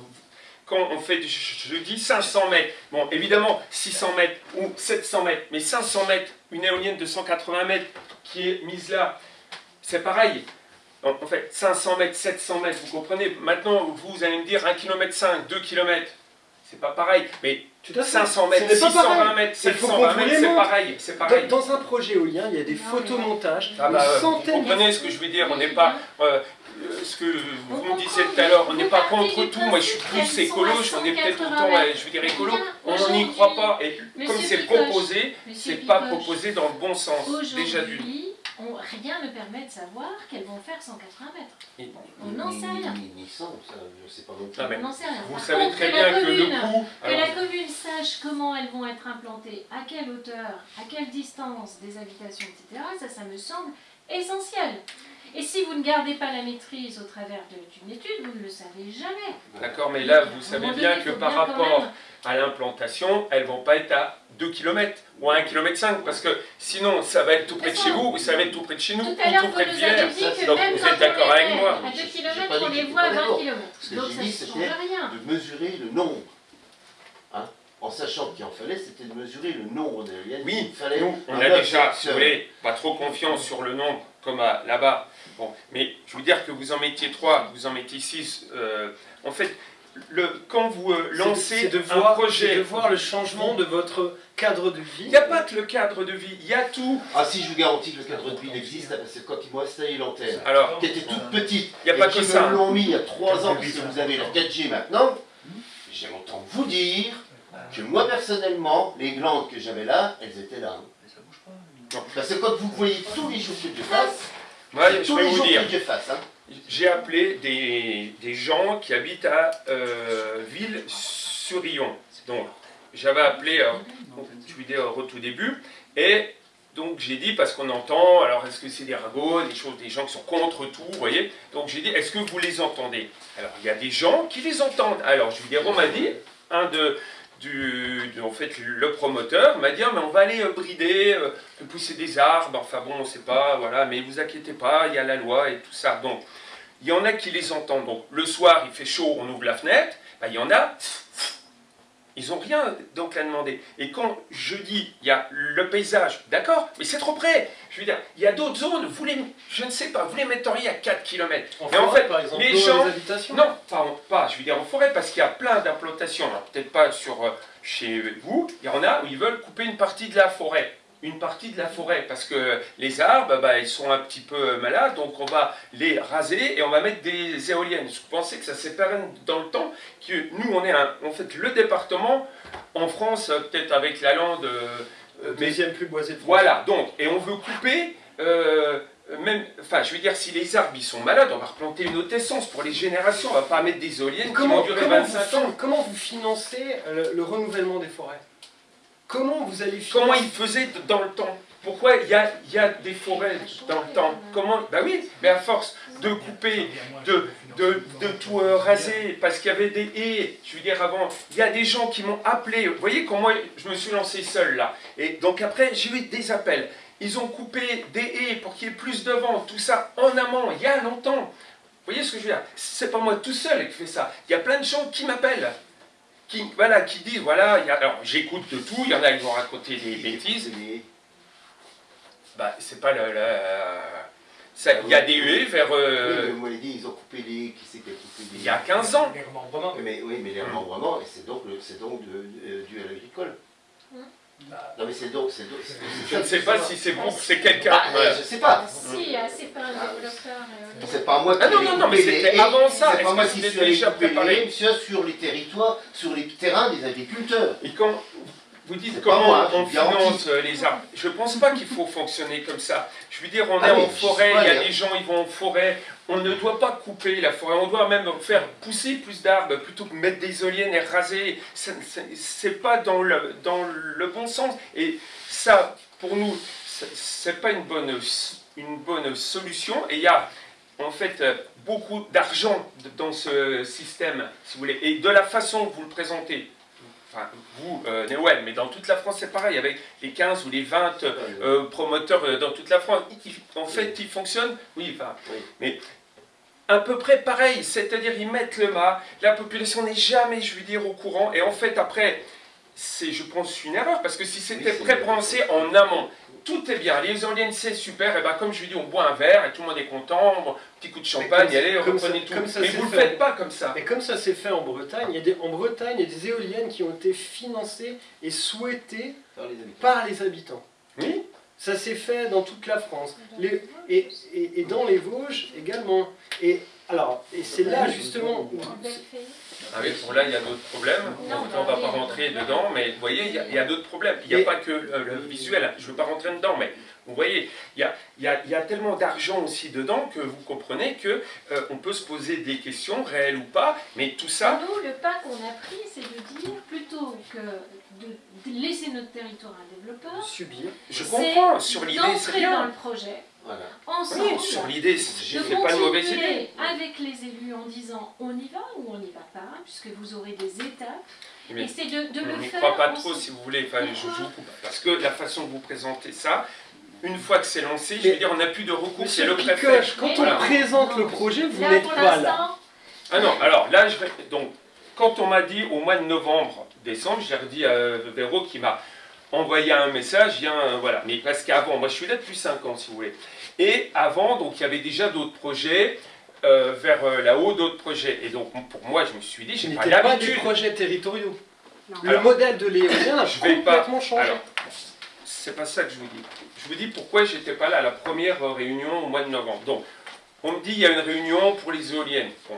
B: Quand on fait, je, je dis 500 mètres. Bon, évidemment, 600 mètres ou 700 mètres. Mais 500 mètres, une éolienne de 180 mètres qui est mise là, c'est pareil. En en fait, 500 mètres, 700 mètres, vous comprenez Maintenant, vous allez me dire 1 km 5, 2 km. c'est pas pareil. Mais
A: Tout à fait.
B: 500 mètres,
A: Ce n'est pas
B: 620
A: pareil.
B: mètres,
A: Il faut
B: 720
A: qu'on
B: mètres,
A: vous
B: c'est pareil. C'est pareil.
A: Dans, dans un projet éolien, il y a des
D: mais-
A: photomontages,
B: Ah bah, euh, vous
A: centaine de
B: comprenez ce que je veux dire, on n'est pas... euh, ce que vous me disiez tout à l'heure, on n'est pas contre tout, moi je suis plus écolo, on est peut-être temps, euh, je veux dire écolo, on n'y croit pas, et comme c'est proposé, c'est pas proposé dans le bon sens, déjà d'une.
D: Aujourd'hui, on- rien ne permet de savoir qu'elles vont faire 180 mètres. On n'en sait rien.
E: Ni, ni, ni 100, ça, je sais pas non plus.
B: Ah, mais
D: On n'en sait rien.
B: Vous
D: Par
B: savez
D: contre,
B: très
D: que la
B: bien que le
D: commune-
B: coût...
D: Que
B: alors,
D: la commune sache comment elles vont être implantées, à quelle hauteur, à quelle distance des habitations, etc., ça, ça me semble essentiel. Et si vous ne gardez pas la maîtrise au travers d'une étude, vous ne le savez jamais.
B: D'accord, mais là, vous savez bien
D: donné,
B: que par rapport à l'implantation, elles vont pas être à 2 km ou à 1 km 5 parce que sinon ça va être tout près de chez vous ou ça va être tout près de chez nous
D: Tout
B: ou
D: à
B: tout près de Villers.
D: dit
E: Ça,
D: que
B: donc vous êtes d'accord avec moi
D: à 2
E: J'ai- j'ai
D: km, on les voit à
E: pas
D: 20
E: d'accord.
D: km. Donc ça ne
E: c'était
D: change rien.
E: de mesurer le nombre. Hein en sachant qu'il en fallait, c'était de mesurer le nombre d'éoliennes.
B: Oui,
E: Il fallait
B: Nous, on a déjà, si vous voulez, pas trop confiance sur le nombre comme là-bas. Bon, mais je veux dire que vous en mettiez 3, vous en mettiez 6. en fait, le, quand vous euh, lancez
A: de
B: un
A: voir,
B: projet,
A: de voir le changement de votre cadre de vie.
B: il n'y a pas que le cadre de vie, il y a tout.
E: Ah si, je vous garantis que le cadre de vie existe, c'est quand ils m'ont installé l'antenne.
B: Alors,
E: Qui était toute petite.
B: il n'y a pas que ça. hein.
E: l'ont mis il y a 3 ans, parce que vous avez la 4G maintenant. J'ai autant vous dire que moi personnellement, les glandes que j'avais là, elles étaient là.
B: Non.
E: Parce que quand vous voyez tous les jours que je
B: Moi, je
E: tous
B: vais
E: les
B: vous
E: jours
B: dire,
E: que je fasse, hein,
B: j'ai appelé des, des gens qui habitent à euh, Ville-sur-Yon. Donc, j'avais appelé, euh, je lui dis au tout début, et donc j'ai dit, parce qu'on entend, alors est-ce que c'est des ragots, des choses, des gens qui sont contre tout, vous voyez. Donc j'ai dit, est-ce que vous les entendez? Alors il y a des gens qui les entendent. Alors je lui dis, on m'a dit, un de, du, en fait, le promoteur m'a dit, Ah, mais on va aller euh, brider, euh, pousser des arbres, enfin bon, on sait pas, voilà, mais vous inquiétez pas, il y a la loi et tout ça. Donc, il y en a qui les entendent. Donc, le soir, il fait chaud, on ouvre la fenêtre, ben, il y en a, ils n'ont rien donc à demander. Et quand je dis, il y a le paysage, d'accord, mais c'est trop près. Je veux dire, il y a d'autres zones, vous les, je ne sais pas, vous les metteriez à 4 km.
A: En
B: Mais en
A: forêt,
B: fait,
A: par exemple,
B: les gens-
A: les habitations?
B: Non, pas, en- pas, je veux dire en forêt, parce qu'il y a plein d'implantations. Alors, peut-être pas sur euh, chez vous, il y en a où ils veulent couper une partie de la forêt. Une partie de la forêt, parce que les arbres, bah, ils sont un petit peu malades, donc on va les raser et on va mettre des éoliennes. Je pensais que ça pérenne dans le temps, que nous, on est un- en fait le département, en France, euh, peut-être avec la lande, euh, euh,
A: Deuxième plus boisé de France.
B: voilà, donc, et on veut couper, euh, même, enfin, je veux dire, si les arbres ils sont malades, on va replanter une autre essence pour les générations, on va pas mettre des éoliennes qui
A: Comment,
B: vont durer
A: comment
B: 25
A: vous,
B: ans.
A: comment vous financez le, le renouvellement des forêts? Comment vous allez financer
B: Comment ils faisaient dans le temps? Pourquoi il y a, y a des forêts dans le temps? Comment Bah oui, mais à force de couper, de, de, de tout euh, raser, parce qu'il y avait des haies, je veux dire avant, il y a des gens qui m'ont appelé, vous voyez comment je me suis lancé seul là, et donc après j'ai eu des appels, ils ont coupé des haies pour qu'il y ait plus de vent, tout ça en amont, il y a longtemps, vous voyez ce que je veux dire? C'est pas moi tout seul qui fais ça, il y a plein de gens qui m'appellent, qui, voilà, qui disent, voilà, il y a- alors j'écoute de tout, il y en a qui vont raconter des bêtises,
E: Mais-
B: bah c'est pas la... Il y a des huées vers... euh,
E: Oui, mais moi, les dit, ils ont coupé les. Qui c'est qui a coupé les.
B: il y a 15 ans.
A: Les remembrements.
E: Oui, mais, oui, mais les remembrements, et c'est donc, le- c'est donc de- de- dû à l'agricole.
A: Bah,
E: Non, mais c'est donc. c'est donc-
B: Je ne sais pas si c'est bon, c'est quelqu'un.
E: Bah. Je sais pas.
D: Ah, si, ah, c'est pas un développeur. euh,
E: C'est pas moi qui
B: Ah non, non, non, mais c'était avant ça.
E: C'est pas moi
B: que
E: qui suis allé c'est sur les territoires, sur les terrains des agriculteurs.
B: Et quand vous dites comment
E: moi,
B: on finance euh, les arbres, je ne pense pas qu'il faut fonctionner comme ça. Je veux dire, on
E: Ah
B: est
E: oui,
B: en forêt, il y a des gens, ils vont en forêt. On ne doit pas couper la forêt, on doit même faire pousser plus d'arbres plutôt que mettre des éoliennes et raser. C'est pas dans le, dans le bon sens. Et ça, pour nous, c'est- pas une bonne, une bonne solution. Et il y a en fait euh, beaucoup d'argent dans ce système, si vous voulez. Et de la façon que vous le présentez, enfin vous, euh, mais dans toute la France c'est pareil, avec les 15 ou les 20 euh, promoteurs euh, dans toute la France, ils- en fait ils fonctionnent, oui, enfin,
E: Oui.
B: mais à peu près pareil, c'est-à-dire ils mettent le mât, la population n'est jamais, je veux dire, au courant, et en fait après, c'est, je pense, une erreur, parce que si c'était
E: Oui,
B: pré-pensé en amont, tout est bien, les éoliennes c'est super, et ben comme je lui dis, on boit un verre et tout le monde est content, bon, petit coup de champagne,
A: comme-
B: allez,
A: comme ça-
B: reprenez tout.
A: comme ça
B: Mais vous ne
A: fait.
B: faites pas comme ça.
A: Et comme ça s'est fait en Bretagne, il y a des, en Bretagne, il y a des éoliennes qui ont été financées et souhaitées
E: Par les habitants.
A: par les habitants.
B: Oui.
A: Ça s'est fait dans toute la France. Les- et, et- et dans les Vosges également. Et alors, et c'est là justement où
B: Ah oui, bon là il y a d'autres problèmes,
D: Non,
B: on ne va pas
D: oui.
B: rentrer dedans, mais vous voyez, il y a, il y a d'autres problèmes. Il n'y a pas que euh, le visuel, hein. je ne veux pas rentrer dedans, mais vous voyez, il y a, il y a- il y a tellement d'argent aussi dedans que vous comprenez que euh, on peut se poser des questions, réelles ou pas, mais tout ça,
D: Nous, le pas qu'on a pris, c'est de dire plutôt que de de laisser notre territoire à un développeur,
A: subir.
B: je comprends, sur l'idée c'est
D: dans le projet
E: Voilà.
D: ensemble.
B: Sur l'idée,
D: de
B: fait pas de mauvaise idée.
D: avec les élus en disant on y va ou on n'y va pas, puisque vous aurez des étapes.
B: Mais
D: et c'est de, de
B: On
D: le faire.
B: croit pas trop si vous voulez, enfin, je, je vous coupe. Parce que la façon que vous présentez ça, une fois que c'est lancé, je veux dire, on n'a plus de recours, c'est le préfet.
A: Quand on
B: Voilà.
A: présente le projet, vous n'êtes pas là.
B: Ah non, alors là, je vais... Donc, quand on m'a dit au mois de novembre, décembre, j'ai redit à Véro qui m'a envoyé un message, viens, euh, voilà. Mais parce qu'avant, moi je suis là depuis 5 ans, si vous voulez. Et avant, donc, il y avait déjà d'autres projets, euh, vers euh, là-haut, d'autres projets. Et donc, pour moi, je me suis dit, j'ai pas
A: n'était pas des
B: l'habitude.
A: projets territoriaux.
C: Non.
A: Le
B: Alors,
A: modèle de l'éolien a
B: je vais pas-
A: complètement changé.
B: Alors, c'est pas ça que je vous dis. Je vous dis pourquoi j'étais pas là à la première réunion au mois de novembre. Donc, on me dit il y a une réunion pour les éoliennes. Bon.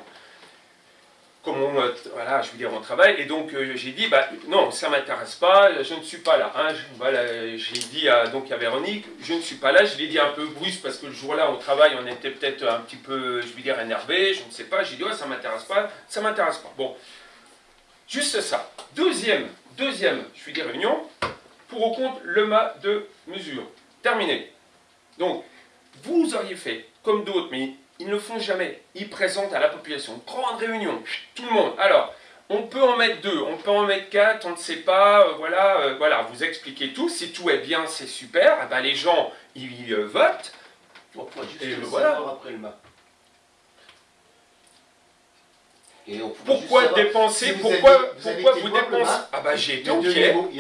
B: On, voilà, je veux dire, on travaille, et donc euh, j'ai dit, bah, non, ça m'intéresse pas, je ne suis pas là. hein. J'ai dit à, donc à Véronique, je ne suis pas là, je l'ai dit un peu brusque parce que le jour-là, au travail, on était peut-être un petit peu, je veux dire, énervé, je ne sais pas, j'ai dit, ouais, ça m'intéresse pas, ça m'intéresse pas. Bon, juste ça. Deuxième, deuxième, je veux dire, réunion, pour ou contre le mât de mesure. Terminé. Donc, vous auriez fait comme d'autres, mais ils ne le font jamais. Ils présentent à la population une grande réunion, tout le monde. Alors, on peut en mettre deux, on peut en mettre quatre, on ne sait pas, euh, voilà, euh, voilà, vous expliquez tout. Si tout est bien, c'est super. Eh ben, les gens, ils votent.
E: Juste
B: Et
E: le
B: voilà.
E: savoir après le Et on pourra
B: Pourquoi
E: savoir
B: dépenser
E: si vous
B: Pourquoi
E: avez- vous
B: pourquoi vous dépensez Ah bah j'ai été au je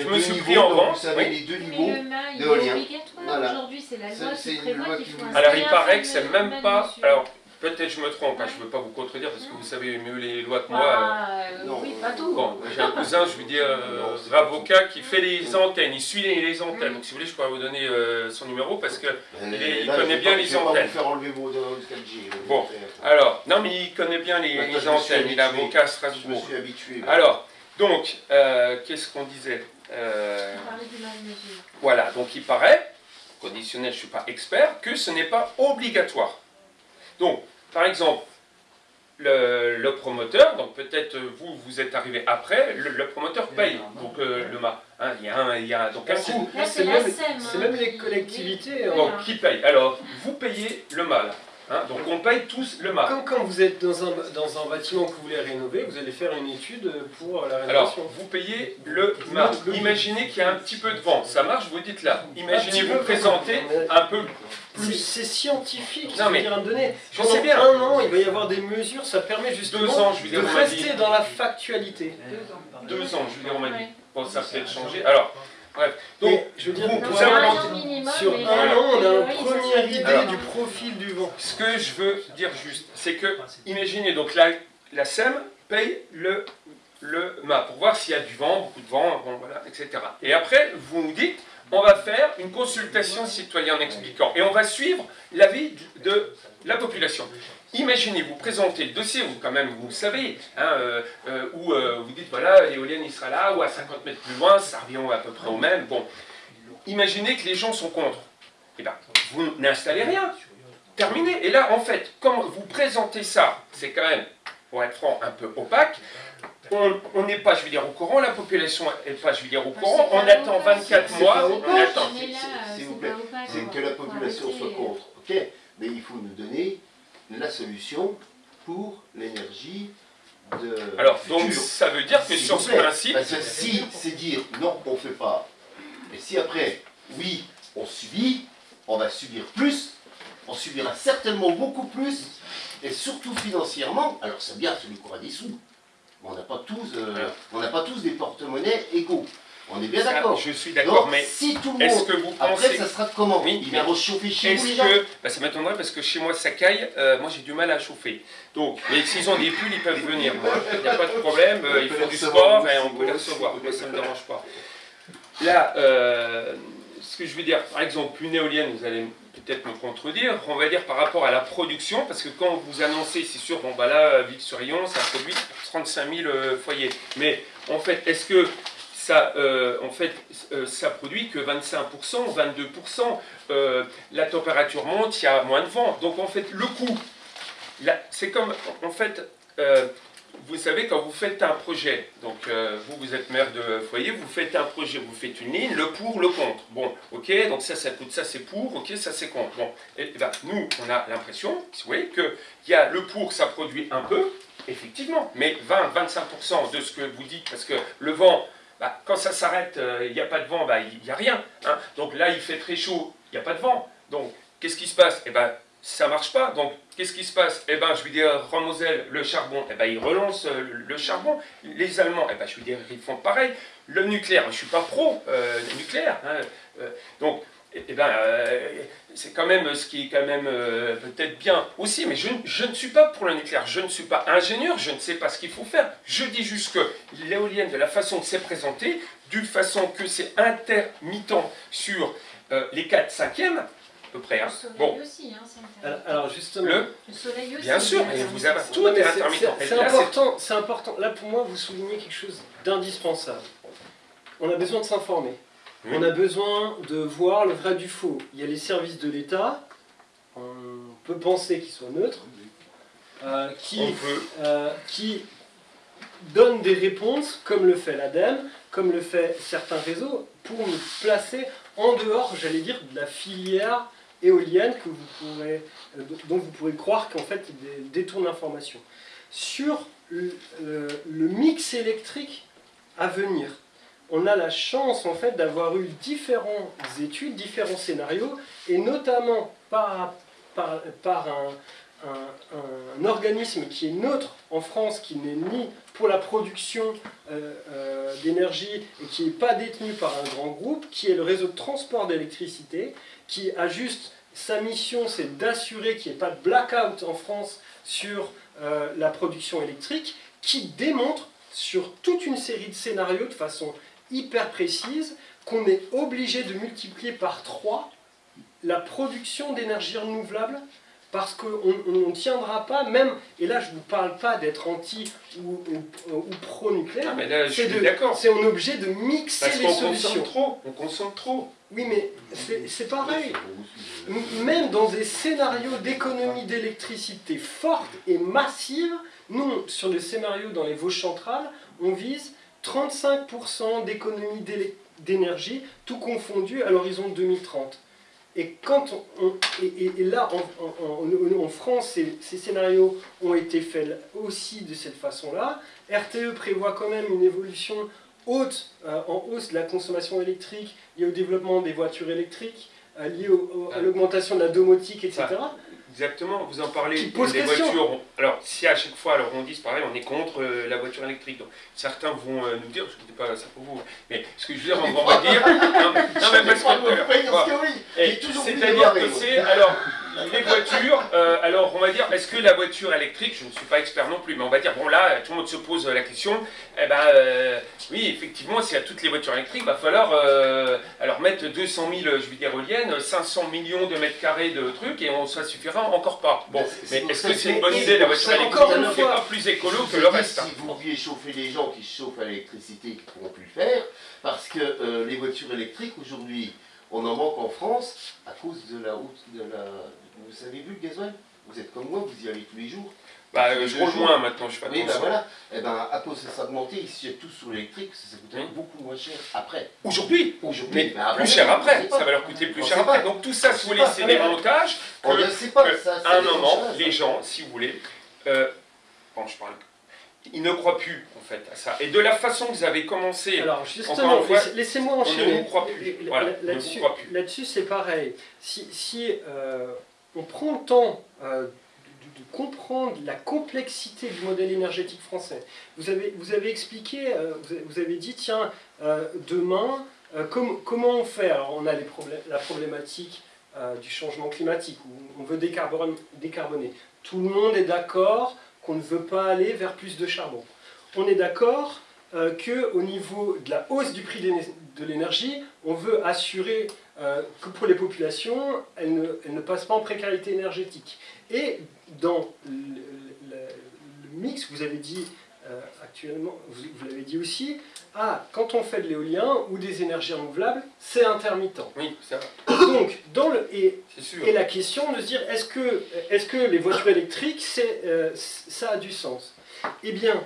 E: deux
B: me suis
E: niveaux,
B: pris en vente.
E: Vous savez
B: oui.
E: les deux
D: Mais
E: niveaux.
D: le mât, il est
E: d'éolien.
D: obligatoire.
E: Voilà.
D: Aujourd'hui, c'est la loi qui prévoit qu'il faut
B: Alors il paraît que c'est même pas. Alors peut-être je me trompe, hein, je ne veux pas vous contredire parce que
D: Non.
B: vous savez mieux les lois que moi.
D: Ah, euh,
E: Non,
D: oui, pas tout.
B: Bon, j'ai un cousin, je veux dire, euh, avocat qui fait les antennes, il suit les, les antennes.
D: Mm.
B: Donc si vous voulez, je pourrais vous donner euh, son numéro parce que.
E: Euh,
B: Il connaît bien
E: pas-
B: les
E: Je vais pas
B: antennes.
E: vous faire enlever vos vos 4G. euh,
B: Bon. Alors, non mais il connaît bien les, antennes, il est
E: habitué.
B: avocat à
E: Je me
B: Strasbourg.
E: suis habitué.
B: Alors, donc, euh, qu'est-ce qu'on disait Euh,
D: du de mesure.
B: Voilà, donc il paraît, conditionnel, je ne suis pas expert, que ce n'est pas obligatoire. Donc, par exemple, le, le promoteur, donc peut-être vous, vous êtes arrivé après, le, le promoteur paye donc euh, le mât. Hein, il y a un, il y a donc un
A: C'est-
B: coût.
A: C'est même-
D: hein,
A: même les collectivités,
D: qui-
A: hein.
B: Donc
D: voilà.
B: qui paye Alors, vous payez le mât. Hein, donc on paye tous le mât.
A: Comme quand vous êtes dans un, dans un bâtiment que vous voulez rénover, vous allez faire une étude pour la
B: Alors,
A: rénovation.
B: vous payez le mât.
A: Le-
B: Imaginez qu'il y a un petit peu de vent. Ça marche, vous dites là. Imaginez vous présenter un peu plus.
A: c'est scientifique,
B: Non,
A: ce
B: mais
A: que je viens de donner.
B: je sais bien.
A: un an, il va y avoir des mesures, ça permet justement
B: Deux ans, je veux dire,
A: de rester dans la factualité.
B: Deux ans, je veux dire, on m'a dit.
D: Ouais.
B: Bon, ça peut-être changé. Alors, bref. Donc,
A: Et je veux dire,
D: un minimum,
A: sur un an, on a une première idée du profil du vent.
B: ce que je veux dire juste, c'est que, imaginez, donc la, la SEM paye le, le mât pour voir s'il y a du vent, beaucoup de vent, bon, voilà, etc. Et après, vous nous dites, on va faire une consultation citoyenne en expliquant. Et on va suivre l'avis de la population. Imaginez, vous présentez le dossier, vous quand même, vous savez, hein, euh, euh, où euh, vous dites, voilà, l'éolienne, il sera là, ou à 50 mètres plus loin, ça revient à peu près au même. Bon, imaginez que les gens sont contre. Eh bien, vous n'installez rien. Terminé. Et là, en fait, comme vous présentez ça, c'est quand même, pour être franc, un peu opaque. On n'est pas, je veux dire, au courant, la population n'est pas, je veux dire, au
D: Bah,
B: courant. On attend
D: opaque,
B: 24
E: c'est
B: mois, on attend.
E: S'il vous plaît. C'est que la population soit contre. Ok, mais il faut nous donner la solution pour l'énergie de
B: Alors, donc, ça veut dire que sur ce principe,
E: Parce que si c'est dire non, on ne fait pas, et si après, oui, on subit, on va subir plus, on subira certainement beaucoup plus, et surtout financièrement, alors c'est bien celui qui aura des sous, on n'a pas tous, euh, on n'a pas tous des porte-monnaies égaux. On est bien d'accord.
B: Je suis d'accord, mais
E: si tout le monde.
B: que vous
E: Après, ça sera comment
B: Oui,
E: Il va rechauffer chez vous,
B: Est-ce
E: les gens
B: que, bah, ça m'étonnerait parce que chez moi ça caille, euh, moi j'ai du mal à chauffer. Donc, mais s'ils ont des pulls, ils peuvent venir. Il n'y a pas de problème, euh, ils font du sport et on peut les recevoir. Moi ça ne me dérange pas. Là, euh, ce que je veux dire, par exemple, une éolienne, vous allez peut-être me contredire, on va dire par rapport à la production, parce que quand vous annoncez, c'est sûr, bon bah là, Ville-sur-Yon, ça produit 35 000 euh, foyers. Mais en fait, est-ce que ça, euh, en fait, euh, ça produit que 25%, 22%, euh, la température monte, il y a moins de vent. Donc en fait, le coût, c'est comme, en fait, euh, vous savez, quand vous faites un projet, donc euh, vous, vous êtes maire de foyer, vous faites un projet, vous faites une ligne, le pour, le contre. Bon, ok, donc ça, ça coûte, ça c'est pour, ok, ça c'est contre. Bon, et, et ben, nous, on a l'impression, vous voyez, qu'il y a le pour, ça produit un peu, effectivement, mais 20-25% de ce que vous dites, parce que le vent, bah, quand ça s'arrête, euh, il n'y a pas de vent, bah, il n'y a rien. hein. Donc là, il fait très chaud, il n'y a pas de vent. Donc, qu'est-ce qui se passe? Eh ben, ça marche pas. Donc, qu'est-ce qui se passe? Eh ben, je veux dire, Ramosel, le charbon, eh ben, ils relancent euh, le charbon. Les Allemands, eh ben, je veux dire, ils font pareil. Le nucléaire, je suis pas pro euh, nucléaire. hein. Euh, donc, eh eh ben, euh, c'est quand même ce qui est quand même euh, peut-être bien aussi, mais je, ne suis pas pour le nucléaire, je ne suis pas ingénieur, je ne sais pas ce qu'il faut faire. Je dis juste que l'éolienne, de la façon que c'est présenté, d'une façon que c'est intermittent sur euh, les 4 5e, à peu près. hein.
D: Le soleil
B: Bon,
D: aussi, hein, c'est
A: Alors,
D: intermittent.
A: alors, justement,
B: le,
D: Le soleil aussi.
B: bien sûr, et vous avez tout
A: mais
B: est
A: c'est-
B: intermittent.
A: c'est- important, c'est important. Là, pour moi, vous soulignez quelque chose d'indispensable. On a besoin de s'informer.
B: Oui.
A: On a besoin de voir le vrai du faux. Il y a les services de l'État, on peut penser qu'ils soient neutres, euh, qui,
B: on peut.
A: euh, qui donnent des réponses, comme le fait l'ADEME, comme le fait certains réseaux, pour nous placer en dehors, j'allais dire, de la filière éolienne que vous pourrez, euh, dont vous pourrez croire qu'en fait, ils dé- détournent l'information. Sur le, le- mix électrique à venir, on a la chance en fait d'avoir eu différentes études, différents scénarios, et notamment par, par, un, organisme qui est neutre en France, qui n'est ni pour la production euh, euh, d'énergie et qui n'est pas détenu par un grand groupe, qui est le réseau de transport d'électricité, qui a juste sa mission, c'est d'assurer qu'il n'y ait pas de blackout en France sur euh, la production électrique, qui démontre sur toute une série de scénarios de façon hyper précise qu'on est obligé de multiplier par 3 la production d'énergie renouvelable parce qu'on ne tiendra pas, même, et là je ne vous parle pas d'être anti ou, ou- ou pro-nucléaire,
B: Ah,
A: c'est on est obligé de mixer
B: Parce
A: les
B: qu'on
A: solutions.
B: consomme trop. On consomme trop.
A: Oui, mais c'est pareil. Même dans des scénarios d'économie d'électricité forte et massive, nous, sur le scénario dans les Vosges centrales, on vise 35% d'économie d'énergie, tout confondu à l'horizon 2030. Et, quand on, et, là, en, France, ces scénarios ont été faits aussi de cette façon-là. RTE prévoit quand même une évolution haute, euh, en hausse de la consommation électrique liée au développement des voitures électriques, euh, liée au- au- à l'augmentation de la domotique, etc.
B: Exactement, vous en parlez
A: Qui pose
B: des
A: question.
B: voitures. Alors, si à chaque fois, alors on dit, c'est pareil, on est contre euh, la voiture électrique. Donc, certains vont euh, nous dire, je ne dis pas ça pour vous, mais ce que je veux dire, on va dire. Non, mais- non, mais parce que. C'est-à-dire que c'est. Alors, les voitures, euh, alors on va dire, est-ce que la voiture électrique, je ne suis pas expert non plus, mais on va dire, bon là, tout le monde se pose la question, eh ben, euh, oui, effectivement, s'il y a toutes les voitures électriques, il va falloir euh, alors mettre 200 000, je veux dire, éoliennes, 500 millions de mètres carrés de trucs, et on, ça suffira encore pas. Bon, mais est-ce que c'est une bonne idée, la voiture électrique
A: encore une
B: C'est
A: fois,
B: pas plus écolo que le reste.
E: Si vous vouliez chauffer les gens qui chauffent à l'électricité, qui ne pourront plus le faire, parce que les voitures électriques, aujourd'hui, on en manque en France à cause de la route, de la... Vous avez vu le gasoil Vous êtes comme moi, vous y allez tous les jours.
B: Bah, euh, je moins maintenant, je fais
E: Oui, ben
B: attention.
E: voilà. Et ben, à cause de ça augmenté, ils se jettent tous sur l'électrique, ça coûterait beaucoup moins cher après.
B: Aujourd'hui,
E: Aujourd'hui,
B: mais
E: après,
B: plus cher après, ça va leur coûter plus
E: On
B: cher après.
E: pas.
B: Donc tout ça,
E: On
B: si vous voulez, c'est des montages
E: On
B: que-
E: ne sait pas,
B: que
E: ça.
B: à un moment, les gens, si vous voulez, euh, bon, je parle, ils ne croient plus en fait à ça. Et de la façon que vous avez commencé,
A: Alors justement, laissez-moi
B: on ne
A: enchaîner.
B: vous croit plus.
A: L- l-
B: Voilà, on ne
A: Là-dessus,
B: plus.
A: là-dessus, c'est pareil. Si, si, euh, on prend le temps euh, de, comprendre la complexité du modèle énergétique français. Vous avez, vous avez expliqué, euh, vous avez- dit, tiens, demain, com- comment on fait? Alors, on a les la problématique du changement climatique, où on veut décarbone- décarboner. Tout le monde est d'accord qu'on ne veut pas aller vers plus de charbon. On est d'accord euh, qu'au niveau de la hausse du prix de l'énergie, on veut assurer euh, que pour les populations, elles ne, passent pas en précarité énergétique. Et dans le, mix, vous avez dit actuellement, vous, vous l'avez dit aussi, ah, quand on fait de l'éolien ou des énergies renouvelables, c'est intermittent.
B: Oui, ça,
A: Donc, dans le, et,
B: c'est sûr.
A: et la question de se dire, est-ce que, est que les voitures électriques, c'est, euh, ça a du sens? Eh bien,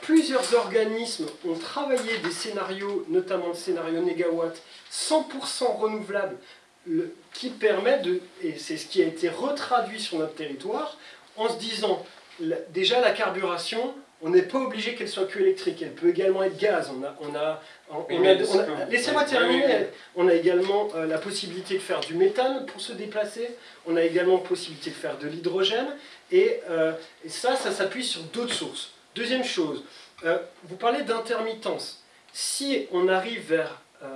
A: plusieurs organismes ont travaillé des scénarios, notamment le scénario négawatt, 100% renouvelable, le- qui permet de, et c'est ce qui a été retraduit sur notre territoire, en se disant, déjà la carburation, on n'est pas obligé qu'elle soit que électrique, elle peut également être gaz. On a, on a, a- a- laissez-moi terminer. On a également euh, la possibilité de faire du méthane pour se déplacer. On a également la possibilité de faire de l'hydrogène. Et, euh, et ça, ça s'appuie sur d'autres sources. Deuxième chose, euh, vous parlez d'intermittence. Si on arrive vers un,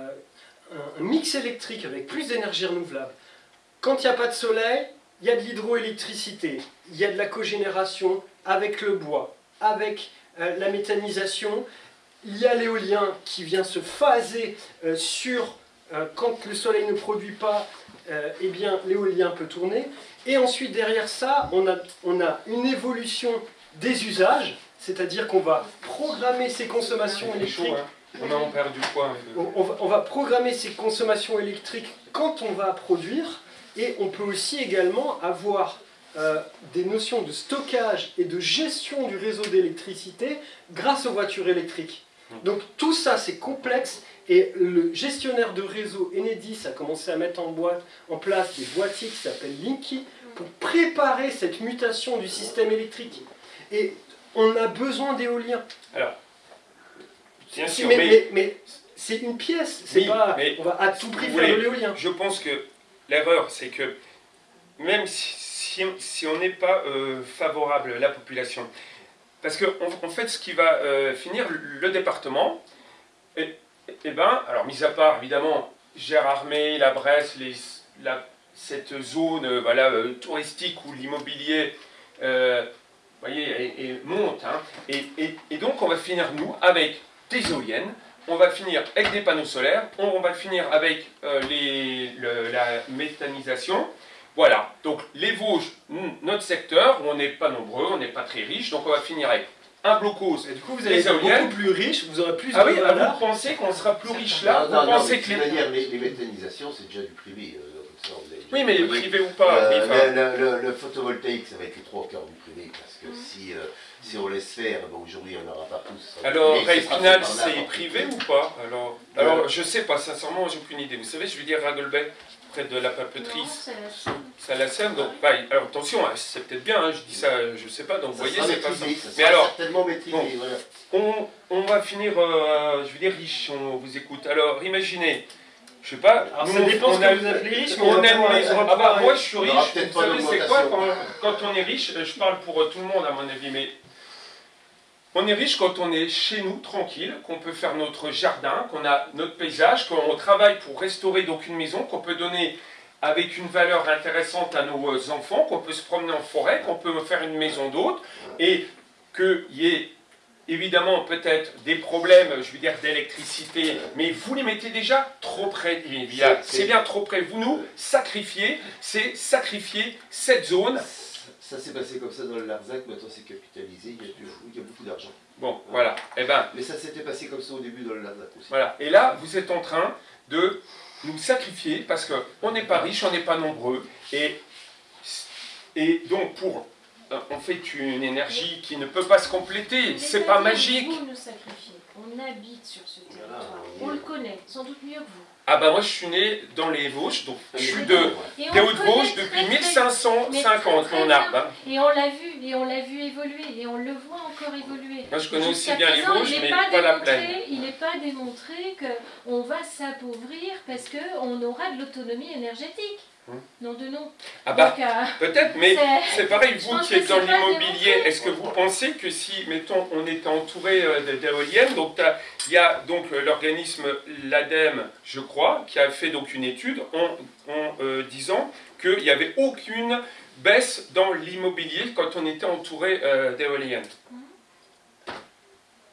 A: un mix électrique avec plus d'énergie renouvelable, quand il n'y a pas de soleil, il y a de l'hydroélectricité, il y a de la cogénération avec le bois, avec euh, la méthanisation, il y a l'éolien qui vient se phaser euh, sur euh, quand le soleil ne produit pas, eh bien l'éolien peut tourner. Et ensuite derrière ça, on a, on a une évolution des usages, c'est-à-dire qu'on va programmer ces consommations électriques.
B: hein. On a en perdu quoi
A: On, on va, on va programmer ces consommations électriques quand on va produire, et on peut aussi également avoir euh, des notions de stockage et de gestion du réseau d'électricité grâce aux voitures électriques. Donc tout ça c'est complexe et le gestionnaire de réseau Enedis a commencé à mettre en, boîte, en place des boîtiers qui s'appellent Linky pour préparer cette mutation du système électrique. Et on a besoin d'éolien.
B: Bien
A: Si,
B: sûr,
A: mais,
B: mais,
A: mais- mais c'est une pièce, c'est
B: Oui,
A: pas.
B: mais
A: on va à tout prix faire de l'éolien.
B: je pense que l'erreur, c'est que même si, on- n'est pas euh, favorable à la population, parce que en, fait, ce qui va euh, finir, le, département, et, ben, alors mis à part évidemment Gérardmer, la Bresse, cette zone euh, voilà, touristique où l'immobilier voyez, monte, hein, et, donc on va finir nous avec des éoliennes, on va finir avec des panneaux solaires, on, va finir avec euh, les, le- la méthanisation. Voilà, donc les Vosges, notre secteur, où on n'est pas nombreux, on n'est pas très riche, donc on va finir avec un blocos.
A: Et du coup, vous
B: Les
A: allez être beaucoup plus riche, vous aurez plus
B: Ah
A: de
B: oui, ah,
A: valeur.
B: vous pensez qu'on sera plus riche là
E: non, non,
B: Vous
E: non,
B: pensez que
E: toute
B: les...
E: manière, les, les méthanisations, c'est déjà du privé. euh, ça,
B: Oui, mais
E: compris.
B: privé ou pas
E: Euh,
B: oui, enfin,
E: le, le- le photovoltaïque, ça va être les trois quarts du privé, parce que
D: Mm.
E: si, euh, si on laisse faire, bon, aujourd'hui on n'aura pas tous.
B: Alors,
E: par
B: c'est privé ou pas alors, alors, je sais pas, sincèrement, j'ai aucune idée. Vous savez, je veux dire Ragelbeck, près de la papeterie,
D: c'est la Chine.
B: ça la sème, donc pareil. Alors attention, hein, c'est peut-être bien, hein, je dis ça, je sais pas, donc vous voyez, c'est pas ça.
E: ça
B: Mais alors,
E: certainement maîtrisé,
B: bon.
E: voilà.
B: On, on va finir, euh, je veux dire, riche, on vous écoute. Alors, imaginez, je sais pas,
A: Alors
B: nous,
A: ça dépend
B: on
A: ce que vous appelez riche, mais
B: on a une maison. Ah bah, moi, je suis riche. Vous savez, c'est quoi quand on est riche euh, Je parle pour euh, tout le monde, à mon avis, mais on est riche quand on est chez nous, tranquille, qu'on peut faire notre jardin, qu'on a notre paysage, qu'on travaille pour restaurer donc une maison, qu'on peut donner avec une valeur intéressante à nos euh, enfants, qu'on peut se promener en forêt, qu'on peut faire une maison d'hôte, et qu'il y ait évidemment peut-être des problèmes, je veux dire, d'électricité, mais vous les mettez déjà trop près.
E: C'est-
B: bien trop près. Vous nous sacrifiez, c'est sacrifier cette zone.
E: Ça s'est passé comme ça dans le Larzac, maintenant c'est capitalisé, il y a, du- il y a beaucoup d'argent.
B: Bon, voilà. Eh ben,
E: Mais ça s'était passé comme ça au début dans le Larzac aussi.
B: Voilà. Et là, vous êtes en train de nous sacrifier parce qu'on n'est pas riche, on n'est pas nombreux. Et, et donc, pour. On fait une énergie qui ne peut pas se compléter, c'est pas magique.
D: Vous nous sacrifiez. On habite sur ce territoire.
E: on
D: le connaît, sans doute mieux que vous.
B: Ah bah moi je suis né dans les Vosges, donc je suis de, des Hauts-de-Vosges depuis
D: très, très
B: 1550,
D: très, très
B: mon arbre.
D: Et on l'a vu, et on l'a vu évoluer, et on le voit encore évoluer.
B: Moi je connais aussi bien les Vosges,
D: il n'est
B: mais
D: pas
B: pas la
D: démontré-
B: plaine.
D: Il n'est pas démontré qu'on va s'appauvrir parce qu'on aura de l'autonomie énergétique. Non de nom.
B: Ah bah,
D: euh,
B: peut-être, mais
D: c'est-
B: pareil, vous qui êtes dans l'immobilier, est-ce que vous pensez que si, mettons, on était entouré euh, d'éoliennes, donc il y a donc euh, l'organisme, l'ADEME, je crois, qui a fait donc une étude en, en, euh, disant qu'il n'y avait aucune baisse dans l'immobilier quand on était entouré euh, d'éoliennes.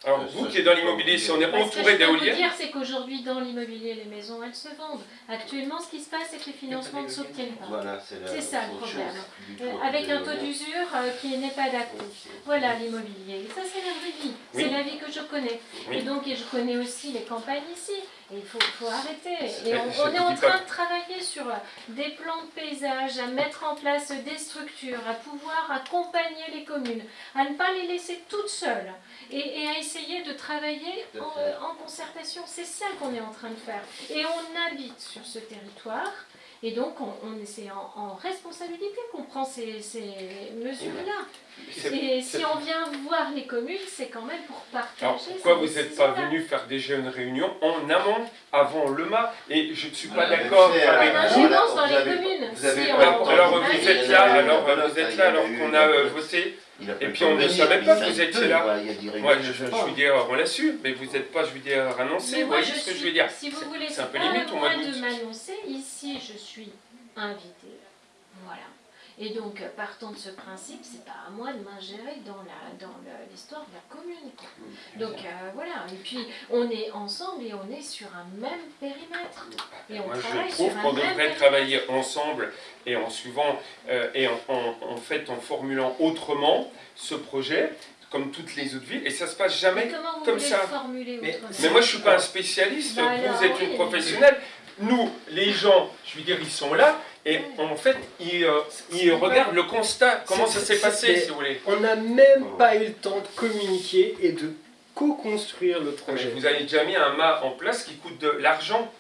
B: Alors
E: Euh,
B: vous qui êtes dans l'immobilier, si on est
D: Bah, ce que
B: entouré
D: je peux vous
B: d'éoliennes,
D: dire, c'est qu'aujourd'hui, dans l'immobilier, les maisons, elles se vendent. Actuellement, ce qui se passe, c'est que les financements ne s'obtiennent pas.
E: Voilà, c'est
D: ça, le problème. Euh, avec un taux d'usure euh, qui n'est pas adapté. Voilà l'immobilier. Et ça, c'est la vraie vie.
B: Oui.
D: C'est la vie que je connais.
B: Oui.
D: Et donc, et je connais aussi les campagnes ici. Il faut, faut arrêter. Et on, est en train de travailler sur euh, des plans de paysage, à mettre en place des structures, à pouvoir accompagner les communes, à ne pas les laisser toutes seules et, et à essayer de travailler en, euh, en concertation. C'est ça qu'on est en train de faire. Et on habite sur ce territoire. Et donc, on, on est en, en responsabilité qu'on prend ces, ces mesures-là.
B: c'est-
D: Et
B: c'est-
D: si on vient voir les communes, c'est quand même pour partager.
B: Alors pourquoi
D: ces
B: vous n'êtes pas venu faire déjà une réunion en amont, avant le mât Et je ne suis pas
E: Voilà,
B: d'accord
E: c'est,
B: avec
D: a
B: vous.
D: ingérence dans les communes.
B: alors vous êtes là, alors vous êtes là alors qu'on a euh, voté.
E: Il a
B: Et puis on ne savait pas que vous étiez là.
E: ouais, il y a des
B: Moi,
E: réunions.
B: je, je, je veux dire, on l'a su, mais vous n'êtes pas, je veux dire, annoncé. Vous voyez ce que
D: suis-
B: je veux dire
D: Si vous
B: C'est-
D: voulez,
B: c'est un peu limite
D: moi
B: d'août.
D: de m'annoncer. Ici, je suis invitée. Et donc, partant de ce principe, c'est pas à moi de m'ingérer dans la dans l'histoire de la commune. Donc euh, voilà. Et puis, on est ensemble et on est sur un même périmètre. Et on
B: Moi,
D: travaille
B: je trouve qu'on devrait
D: périmètre.
B: travailler ensemble et en suivant euh, et en, en- en fait en formulant autrement ce projet, comme toutes les autres villes, et ça se passe
D: Mais
B: jamais
D: vous
B: comme ça.
D: formuler
A: Mais-
B: moi, je suis pas un spécialiste, vous êtes une professionnelle. Nous, les gens, je veux dire, ils sont là, et en fait, ils, euh, ils regardent le constat, comment ça s'est passé, si vous voulez.
A: On n'a même pas eu le temps de communiquer et de co-construire le
B: Mais
A: projet.
B: Vous avez déjà mis un mât en place qui coûte de l'argent.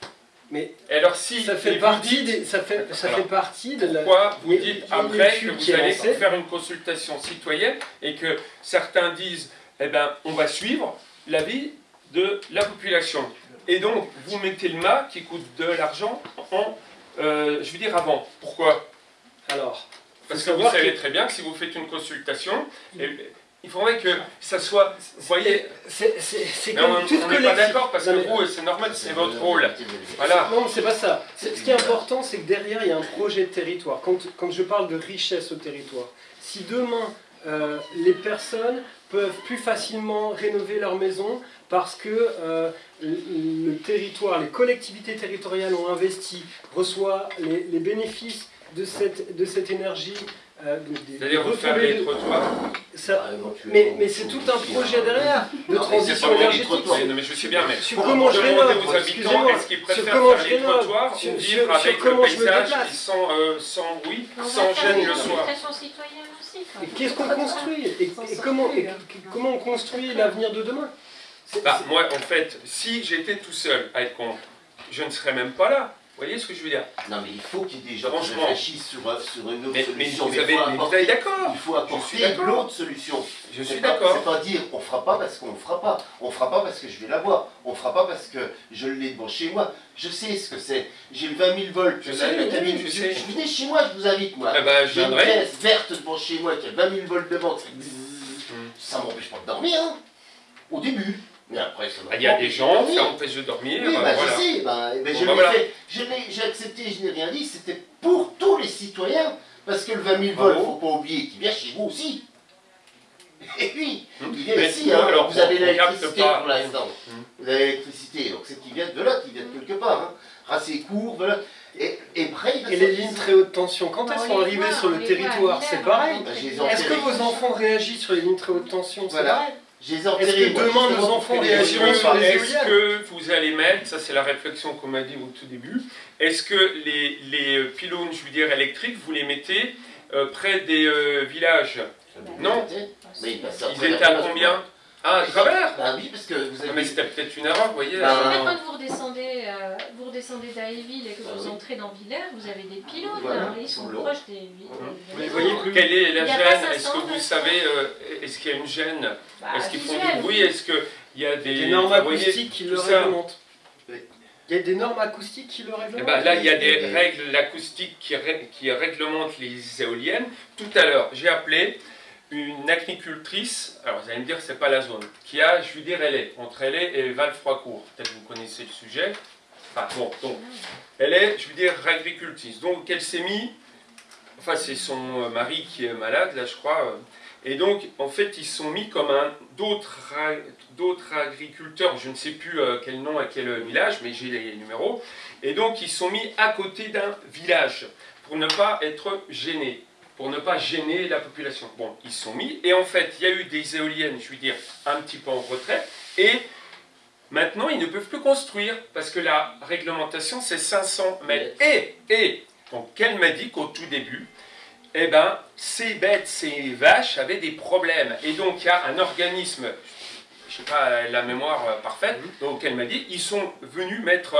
A: Mais
B: Et alors, si
A: ça fait partie
B: dites,
A: des, ça fait, ça
B: Alors,
A: fait partie de la.
B: Pourquoi vous dites après que vous allez
A: lancée.
B: faire une consultation citoyenne et que certains disent, eh ben, on va suivre l'avis de la population. Et donc, vous mettez le mât qui coûte de l'argent en, euh, je veux dire, avant. Pourquoi
A: Alors,
B: Parce que vous savez
A: que-
B: très bien que si vous faites une consultation, eh, il faudrait que ça soit, vous voyez,
A: c'est
B: on n'est pas d'accord parce que
A: Non, mais-
B: vous, c'est normal, c'est votre rôle. Voilà.
A: Non, c'est pas ça. Ce qui est important, c'est que derrière, il y a un projet de territoire. Quand, quand je parle de richesse au territoire, si demain, euh, les personnes peuvent plus facilement rénover leur maison parce que euh, le, territoire, les collectivités territoriales ont investi, reçoit les, les bénéfices de cette, de cette énergie. euh,
B: C'est-à-dire refaire les trottoirs.
A: ça- mais mais c'est tout un projet derrière de
E: Non, mais c'est
A: transition énergétique.
E: trottoirs.
B: Non, mais je sais bien, mais
A: Sur comment je rénove,
B: aux habitants
A: excusez-moi,
B: est-ce qu'ils
A: sur
B: préfèrent
A: comment
B: faire
A: je
B: les
A: rénove,
B: trottoirs
A: sur-
B: ou
A: sur-
B: vivre
A: sur
B: avec
A: comment
B: le
A: je me
B: paysage
A: déplace.
B: et sans, euh, sans,
D: va
B: sans gêne le soir.
A: qu'est-ce qu'on construit? Et, et comment, et comment on construit l'avenir de demain?
B: Bah, moi, en fait, si j'étais tout seul à être contre, je ne serais même pas là. Vous voyez ce que je veux dire?
E: Non, mais il faut qu'il y ait des gens qui réfléchissent sur, euh, sur une autre
B: mais,
E: solution.
B: vous
E: Mais il
B: avez, mais vous avez d'accord.
E: Il faut apporter l'autre solution.
B: Je suis d'accord.
E: C'est pas dire on fera pas parce qu'on ne fera pas. On fera pas parce que je vais l'avoir. On fera pas parce que je l'ai devant chez moi. Je sais ce que c'est. J'ai le 20 000 volts.
B: Je sais, je
E: je-
B: sais.
E: je- Venez chez moi, je vous invite moi.
B: Eh ben,
E: J'ai une pièce verte devant chez moi qui a 20 000 volts fait bzzz.
B: Hmm.
E: Ça m'empêche pas de dormir. hein. Au début. Mais après, ça
B: Ah, Il y a des gens, ça empêche de dormir.
E: Oui,
B: euh,
E: bah,
B: voilà.
E: je sais, bah, ben,
B: Bon,
E: je
B: bah, voilà.
E: J'ai accepté, je n'ai rien dit, c'était pour tous les citoyens, parce que le 20 000 volts,
B: Bravo.
E: faut pas oublier qu'il vient chez vous aussi. Et oui,
B: Hum.
E: il vient
B: Mais
E: ici, hein.
B: alors,
E: vous avez l'électricité pour l'instant.
B: Hum.
E: Vous avez l'électricité, donc c'est qui vient de là, qui vient de quelque part. Hein. Racé court, voilà. Et, et après, il va
A: Et les lignes très haute tension, quand elles
D: on
A: sont arrivées sur le territoire, c'est pareil.
E: Bah,
A: Est-ce que vos enfants réagissent sur les lignes très haute tension
E: Voilà. Je les ai
A: Est-ce que demain, nos enfants
B: Est-ce
A: réagiront
E: gens
A: sur
B: que,
A: les
B: est-ce
A: éoliennes
B: que vous allez mettre, ça c'est la réflexion qu'on m'a dit au tout début, est-ce que les, les euh, pylônes, je veux dire électriques, vous les mettez euh, près des euh, villages? Non?
E: Mais
B: Ils étaient à combien? Ah, à travers
E: Bah oui, parce que vous
B: Ah,
E: avez...
B: Mais c'était peut-être une erreur, vous voyez.
E: Bah,
B: euh,
D: quand vous redescendez, euh, vous redescendez d'Aéville et que
E: Ah
D: vous
E: oui.
D: entrez dans Villers, vous avez des pylônes,
E: Voilà,
D: là, ils sont proches des, des-
A: Vous les voyez plus
B: Quelle est la gêne Est-ce que
D: 500,
B: vous
D: 900.
B: savez, euh, est-ce qu'il y a une gêne?
D: Bah,
B: Est-ce qu'ils font du bruit? Est-ce qu'il y a des...
A: Des normes acoustiques qui le réglementent. Il y a des normes acoustiques qui le
B: Eh
A: règlement
B: ben, là, il y a des règles l'acoustiques qui, ré- qui réglementent les éoliennes. Tout à l'heure, j'ai appelé une agricultrice, alors vous allez me dire c'est pas la zone, qui a, je veux dire, elle est entre elle et Val-Froicourt. Peut-être vous connaissez le sujet. Enfin bon, donc, elle est, je veux dire, agricultrice. Donc, elle s'est mis, enfin, c'est son euh, mari qui est malade, là, je crois. euh, Et donc, en fait, ils sont mis comme un d'autres agriculteurs, je ne sais plus euh, quel nom à quel village, mais j'ai les numéros. Et donc, ils sont mis à côté d'un village pour ne pas être gênés, pour ne pas gêner la population. Bon, ils sont mis, et en fait, il y a eu des éoliennes, je veux dire, un petit peu en retrait, et maintenant, ils ne peuvent plus construire, parce que la réglementation, c'est 500 mètres. Et, et, donc, elle m'a dit qu'au tout début, eh ben, ces bêtes, ces vaches avaient des problèmes. Et donc, il y a un organisme, je ne sais pas la mémoire euh, parfaite, donc elle m'a dit, ils sont venus mettre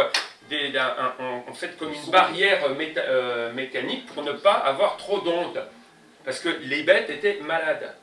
B: des, un- un- en fait comme une barrière méta- euh, mécanique pour ne pas avoir trop d'ondes. Parce que les bêtes étaient malades.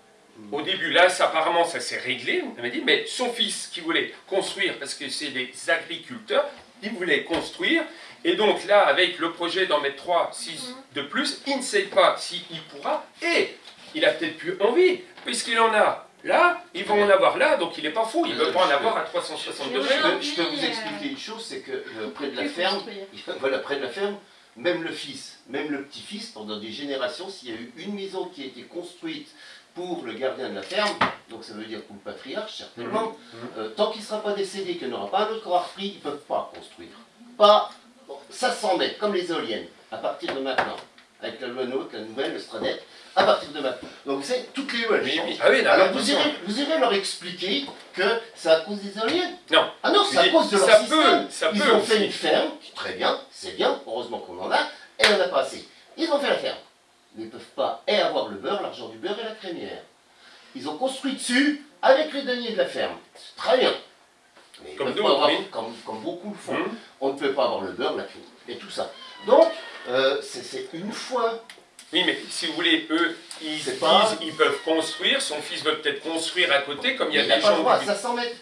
B: Au début, là, ça, apparemment, ça s'est réglé. Elle m'a dit, mais son fils qui voulait construire, parce que c'est des agriculteurs, il voulait construire. Et donc là, avec le projet d'en mettre 3, 6 de plus, il ne sait pas s'il pourra. Et il a peut-être plus envie, puisqu'il en a là, ils vont en avoir là, donc il n'est pas fou, il ne veut pas en avoir à 360
E: Je
B: degrés.
E: peux, je peux vous
D: euh,
E: expliquer une chose, c'est que euh, près de la ferme, voilà, près de la ferme, même le fils, même le petit-fils, pendant des générations, s'il y a eu une maison qui a été construite pour le gardien de la ferme, donc ça veut dire pour le patriarche certainement,
B: Mhm.
E: euh, tant qu'il ne sera pas décédé, qu'il n'aura pas un autre corps repris, ils ne peuvent pas construire. Pas, bon, ça s'en met, comme les éoliennes, à partir de maintenant. Avec la loi NOTE, la nouvelle, le Stradet, à partir de maintenant. Donc savez, toutes les lois,
B: Oui, oui. Ah oui, là,
E: Alors vous irez, vous irez leur expliquer que c'est à cause des éoliennes
B: Non.
E: Ah non, c'est à cause de leur
B: ça
E: système.
B: peut, ça
E: Ils
B: peut
E: ont
B: aussi.
E: fait une ferme, très bien, c'est bien, heureusement qu'on en a, et on n'a pas assez. Ils ont fait la ferme. Ils ne peuvent pas et avoir le beurre, l'argent du beurre et la crémière. Ils ont construit dessus avec les deniers de la ferme. C'est très bien. Mais
B: Comme
E: peuvent
B: nous,
E: pas avoir-
B: oui.
E: comme, comme beaucoup le font.
B: Mhm.
E: On ne peut pas avoir le beurre, la crémière et tout ça. Donc, euh, c'est c'est une fois.
B: Oui, mais si vous voulez, eux, ils
E: pas-
B: ils peuvent construire, son fils veut peut-être construire à côté, comme il y a
E: Il
B: des
E: pas le
B: gens...
E: droit,
B: du-
E: 500 mètres.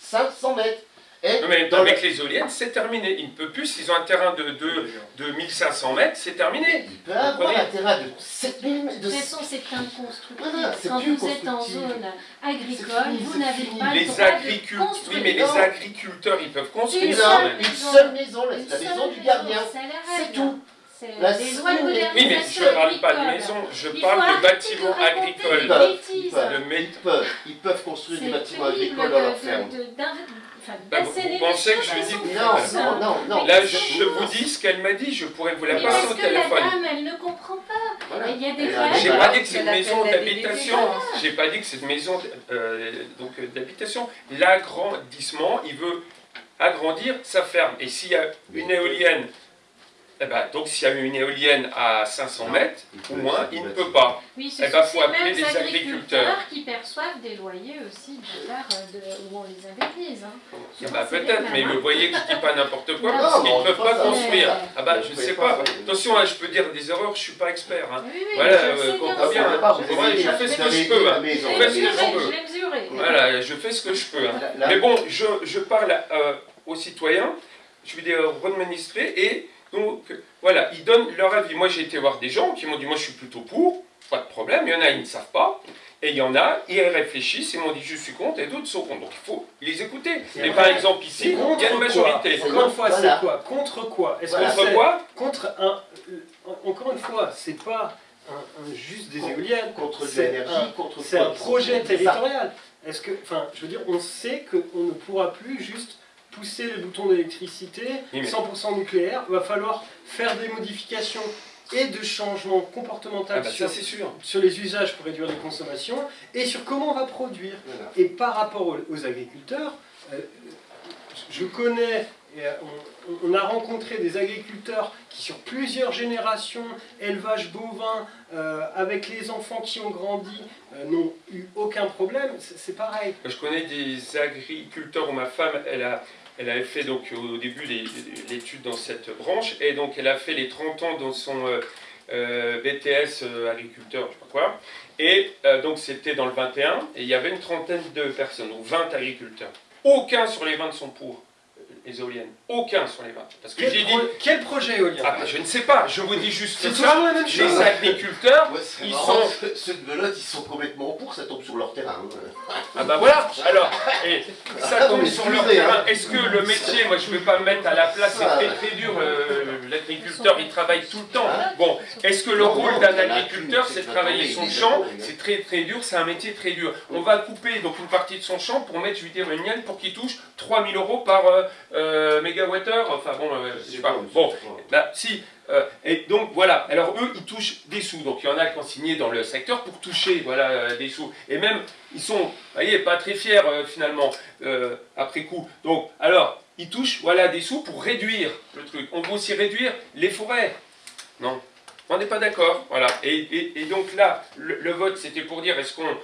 E: 500 mètres. Et
B: Non, mais
E: dans
B: avec les éoliennes, c'est terminé. Ils ne peuvent plus, s'ils ont un terrain de, de, de 1500 mètres, c'est terminé.
E: il peut avoir un terrain de 7000 mètres.
D: De toute façon, c'est inconstructible.
E: Voilà,
D: Quand vous êtes en zone agricole, vous n'avez pas le
B: Les
D: droit
B: agriculteurs,
D: de
B: oui,
D: construire.
B: mais les agriculteurs, ils peuvent construire.
E: Une,
D: seule
E: une
D: maison.
E: seule maison, là,
D: Une
E: c'est la maison
D: seule
E: du gardien.
D: c'est
E: tout.
D: C'est
E: La
D: des lois de
E: seule-
B: Oui, mais je ne parle pas de maison, je
D: Il
B: parle de bâtiments agricoles.
E: bah,
B: De
E: Ils peuvent, ils peuvent construire des bâtiments agricoles dans leur ferme.
B: Bah, vous- pensez que je
D: à
B: dis-
E: Non, non, non, non.
B: Là, je, vous dis ce qu'elle m'a dit, je pourrais vous la
D: Mais
B: passer
D: parce
B: au
D: que la
B: téléphone.
D: dame, elle ne comprend pas.
E: Voilà.
D: Il y a des.
B: J'ai pas dit que c'est une maison
C: la
B: d'habitation. J'ai pas dit que c'est une maison euh, donc, euh, d'habitation. L'agrandissement, il veut agrandir sa ferme. Et s'il y a une éolienne, eh ben, donc s'il y a une éolienne à 500 mètres,
E: peut,
B: moins,
E: c'est
B: il ne
E: des
B: peut pas.
D: Oui, ce
B: Eh ben, faut appeler les agriculteurs.
D: agriculteurs qui perçoivent des loyers aussi de de, où on les indemnise. Hein. C'est les
B: peut-être, mais
D: hein.
B: vous voyez que je dis pas n'importe quoi,
D: Non,
B: parce qu'ils ne peuvent
E: pas ça.
B: construire. Ah bah, je
E: pouvez
B: sais
E: pas
B: Attention, hein, je peux dire des erreurs, je suis pas expert. hein.
D: Oui, oui,
B: Voilà,
D: je
B: euh, comprends
D: bien
B: hein. je fais ce que je
E: des
B: peux. hein.
D: Je
B: fais ce que je peux. Voilà, je fais ce que je peux. hein.
E: Là- là-
B: Mais bon, je, parle euh, aux citoyens, je vais dire administrés, et donc voilà, ils donnent leur avis. Moi j'ai été voir des gens qui m'ont dit moi je suis plutôt pour, pas de problème, il y en a ils ne savent pas, et il y en a, ils réfléchissent, ils m'ont dit je suis contre, et d'autres sont contre. Donc il faut les écouter. Et par exemple ici, il y a une majorité.
A: Encore une fois, c'est quoi Contre quoi
B: Contre quoi
A: contre un euh, encore une fois, c'est pas un, un juste des
E: Contre-
A: éoliennes,
E: Contre
A: c'est
E: l'énergie,
A: un,
E: contre
A: c'est un projet territorial. Est-ce que, enfin, je veux dire, on sait qu'on ne pourra plus juste pousser le bouton d'électricité
B: Oui, mais-
A: 100% nucléaire. Il va falloir faire des modifications et de changements comportementaux
B: Ah bah,
A: sur,
B: sûr.
A: les usages pour réduire les consommations et sur comment on va produire.
E: Voilà.
A: Et par rapport aux, aux agriculteurs, euh, je connais, et, euh, on, on a rencontré des agriculteurs qui sur plusieurs générations, élevage bovin, euh, avec les enfants qui ont grandi, euh, n'ont eu aucun problème. C'est pareil.
B: Je connais des agriculteurs où ma femme, elle, a, elle avait fait donc au début l'étude dans cette branche, et donc elle a fait les 30 ans dans son euh, euh, BTS euh, agriculteur, je sais pas quoi, et donc c'était dans le 21, et il y avait une trentaine de personnes, donc 20 agriculteurs. Aucun sur les 20 sont pour les éoliennes. Aucun sur les 20. Parce que
A: Quel,
B: j'ai dit,
A: quel projet éolien
B: ah bah, je ne sais pas, je vous dis juste
A: C'est
B: ça.
A: toujours la même chose.
B: Les agriculteurs,
E: Ouais,
B: ils
E: marrant,
B: sont...
E: ceux- de Belote, ils sont complètement pour, ça tombe sur leur terrain. hein.
B: Ah bah voilà, alors, et ça
E: Ah,
B: tombe sur leur
E: excusez,
B: terrain.
E: hein.
B: Est-ce que le métier, moi je ne vais pas me mettre à la place, c'est très très dur, euh, l'agriculteur il travaille tout le temps.
E: Ah.
B: Bon, est-ce que le
E: Non,
B: rôle d'un agriculteur c'est de travailler son champ? C'est très très dur, c'est un métier très dur. On va couper donc une partie de son champ pour mettre, je veux dire, une mienne pour qu'il touche 3000 euros par euh, euh, mégawattheure. Enfin bon, euh, je sais pas. Bon, Là, si. euh, et donc voilà, alors eux, ils touchent des sous. Donc il y en a qui ont signé dans le secteur pour toucher voilà, euh, des sous. Et même, ils sont, vous voyez, pas très fiers euh, finalement, après coup. Donc, alors, ils touchent voilà, des sous pour réduire le truc. On veut aussi réduire les forêts. Non, on n'est pas d'accord. Voilà. Et, et- et donc là, le, le vote, c'était pour dire est-ce qu'on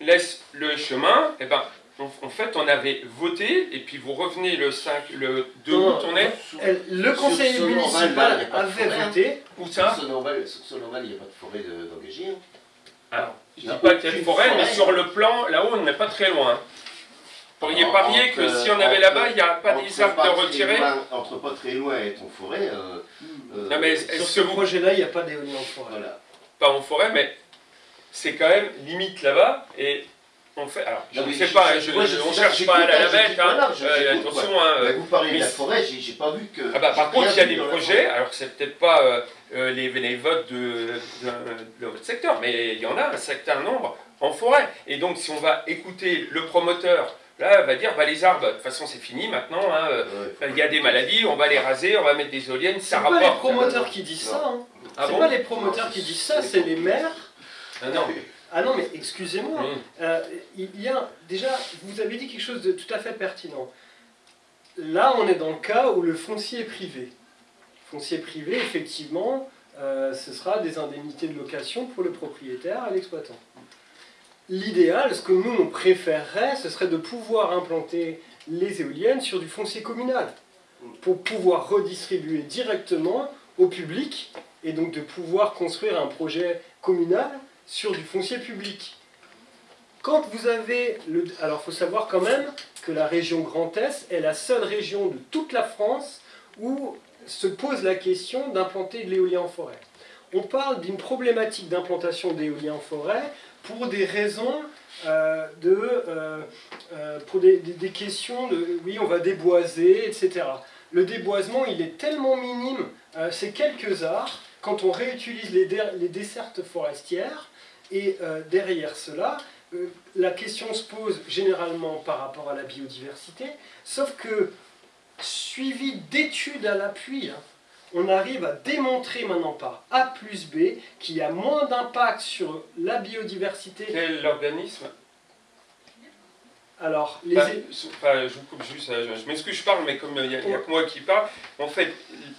B: laisse le chemin? Eh ben, en, en fait, on avait voté, et puis vous revenez le 5, le 2
A: Non,
B: août, on est
A: Elle- Le conseil
E: Sur- sur
A: municipal
E: de
A: avait
E: hein.
A: voté.
B: où ça
E: Sur Norval, il n'y a pas de forêt de- d'engagé. hein.
B: Alors, je
E: Il y
B: dis
E: a
B: pas qu'il y a de forêt, mais sur le plan, là-haut, on n'est pas très loin. Vous pourriez
E: Alors,
B: parier que si on avait là-bas, il n'y a pas des arbres de retirer
E: loin- Entre pas très loin et ton forêt. euh, euh,
B: Non, mais
A: Sur ce
B: vous
A: projet-là, il n'y a pas d'éolien en forêt.
E: Voilà.
B: pas en forêt, mais c'est quand même limite là-bas, et on fait. Alors, je ne sais pas,
E: je- moi,
B: on
E: pas,
B: cherche pas à la, bête, hein.
E: voilà, je-
B: Euh, attention, hein,
E: Mais
B: euh,
E: vous parlez
B: mais
E: de la
B: c'est-
E: forêt, j'ai pas vu que.
B: Ah bah, par contre, il y a des projets, alors c'est peut-être pas euh, euh, les, les votes de, de, de votre secteur, mais il y en a un certain nombre en forêt. Et donc, si on va écouter le promoteur, là, il va dire, bah, les arbres, de toute façon, c'est fini maintenant, hein, euh,
E: Ouais,
B: il y a des maladies, on va les raser, on va mettre des éoliennes,
A: C'est
B: ça
A: pas les
B: rapporte.
A: promoteurs qui disent ça. hein.
B: Ah
A: c'est
B: bon
A: pas les promoteurs
E: Non,
A: qui
E: c'est-
A: disent ça,
E: c'est
A: c'est
E: les
A: les maires.
B: Ah non.
A: Ah non, mais excusez-moi. Euh, il y a déjà, vous avez dit quelque chose de tout à fait pertinent. Là, on est dans le cas où le foncier est privé. Foncier privé, effectivement, euh, ce sera des indemnités de location pour le propriétaire et l'exploitant. L'idéal, ce que nous on préférerait, ce serait de pouvoir implanter les éoliennes sur du foncier communal pour pouvoir redistribuer directement au public et donc de pouvoir construire un projet communal sur du foncier public. Quand vous avez le... Alors il faut savoir quand même que la région Grand Est est la seule région de toute la France où se pose la question d'implanter de l'éolien en forêt. On parle d'une problématique d'implantation d'éolien en forêt pour des raisons euh, de... euh, euh, pour des, questions de... Oui, on va déboiser, etc. Le déboisement, il est tellement minime, c'est quelques arts, quand on réutilise les, les dessertes forestières, et euh, derrière cela, euh, la question se pose généralement par rapport à la biodiversité, sauf que, suivi d'études à l'appui, hein, on arrive à démontrer maintenant par A plus B qu'il y a moins d'impact sur la biodiversité.
B: Quel organisme?
A: Alors, les...
B: Sous- enfin, je vous coupe juste, euh, je, je m'excuse, je parle, mais comme il n'y a, que moi qui parle, en fait,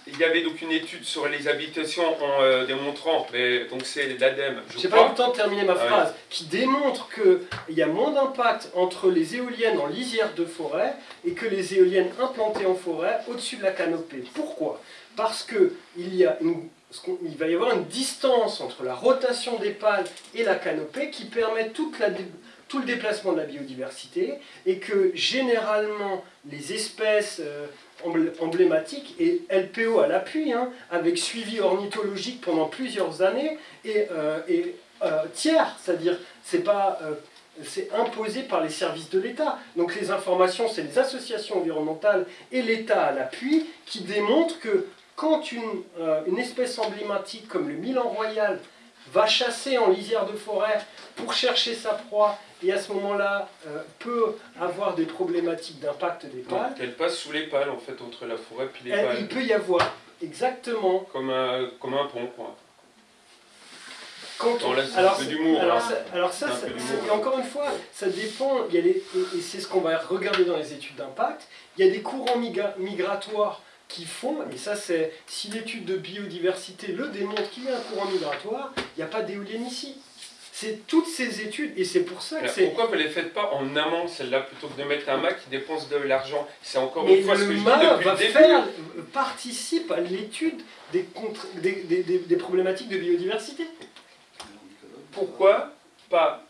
B: il y avait donc une étude sur les habitations en euh, démontrant, mais donc c'est l'ADEME, je
A: J'ai pas eu le temps de terminer ma
B: ouais.
A: phrase, qui démontre qu'il y a moins d'impact entre les éoliennes en lisière de forêt et que les éoliennes implantées en forêt au-dessus de la canopée. Pourquoi? Parce que il, y a une- il va y avoir une distance entre la rotation des pales et la canopée qui permet toute la tout le déplacement de la biodiversité et que généralement les espèces euh, embl- emblématiques et LPO à l'appui, hein, avec suivi ornithologique pendant plusieurs années et, euh, euh, tiers, c'est-à-dire c'est pas c'est imposé par les services de l'État. Donc les informations, c'est les associations environnementales et l'État à l'appui qui démontrent que quand une, une espèce emblématique comme le milan royal va chasser en lisière de forêt pour chercher sa proie et à ce moment-là euh, peut avoir des problématiques d'impact des
B: Donc,
A: pales,
B: Elle passe sous les pales, en fait, entre la forêt puis les
A: elle-
B: pales.
A: il peut y avoir exactement
B: Comme un, comme un pont, quoi.
A: Quand on-
B: là, c'est un
A: alors,
B: peu hein.
A: ça, alors ça,
B: un peu
A: et encore une fois, ça dépend, il y a les- et, et c'est ce qu'on va regarder dans les études d'impact, il y a des courants migra- migratoires qui font, et ça c'est, si l'étude de biodiversité le démontre qu'il y a un courant migratoire, il n'y a pas d'éolienne ici. C'est toutes ces études, et c'est pour ça que c'est...
B: pourquoi vous ne les faites pas en amont, celle-là, plutôt que de mettre un mât qui dépense de l'argent? C'est encore
A: Mais
B: une fois ce que je dis depuis
A: va
B: le début.
A: faire, participe à l'étude des- des- des problématiques de biodiversité.
B: Pourquoi pas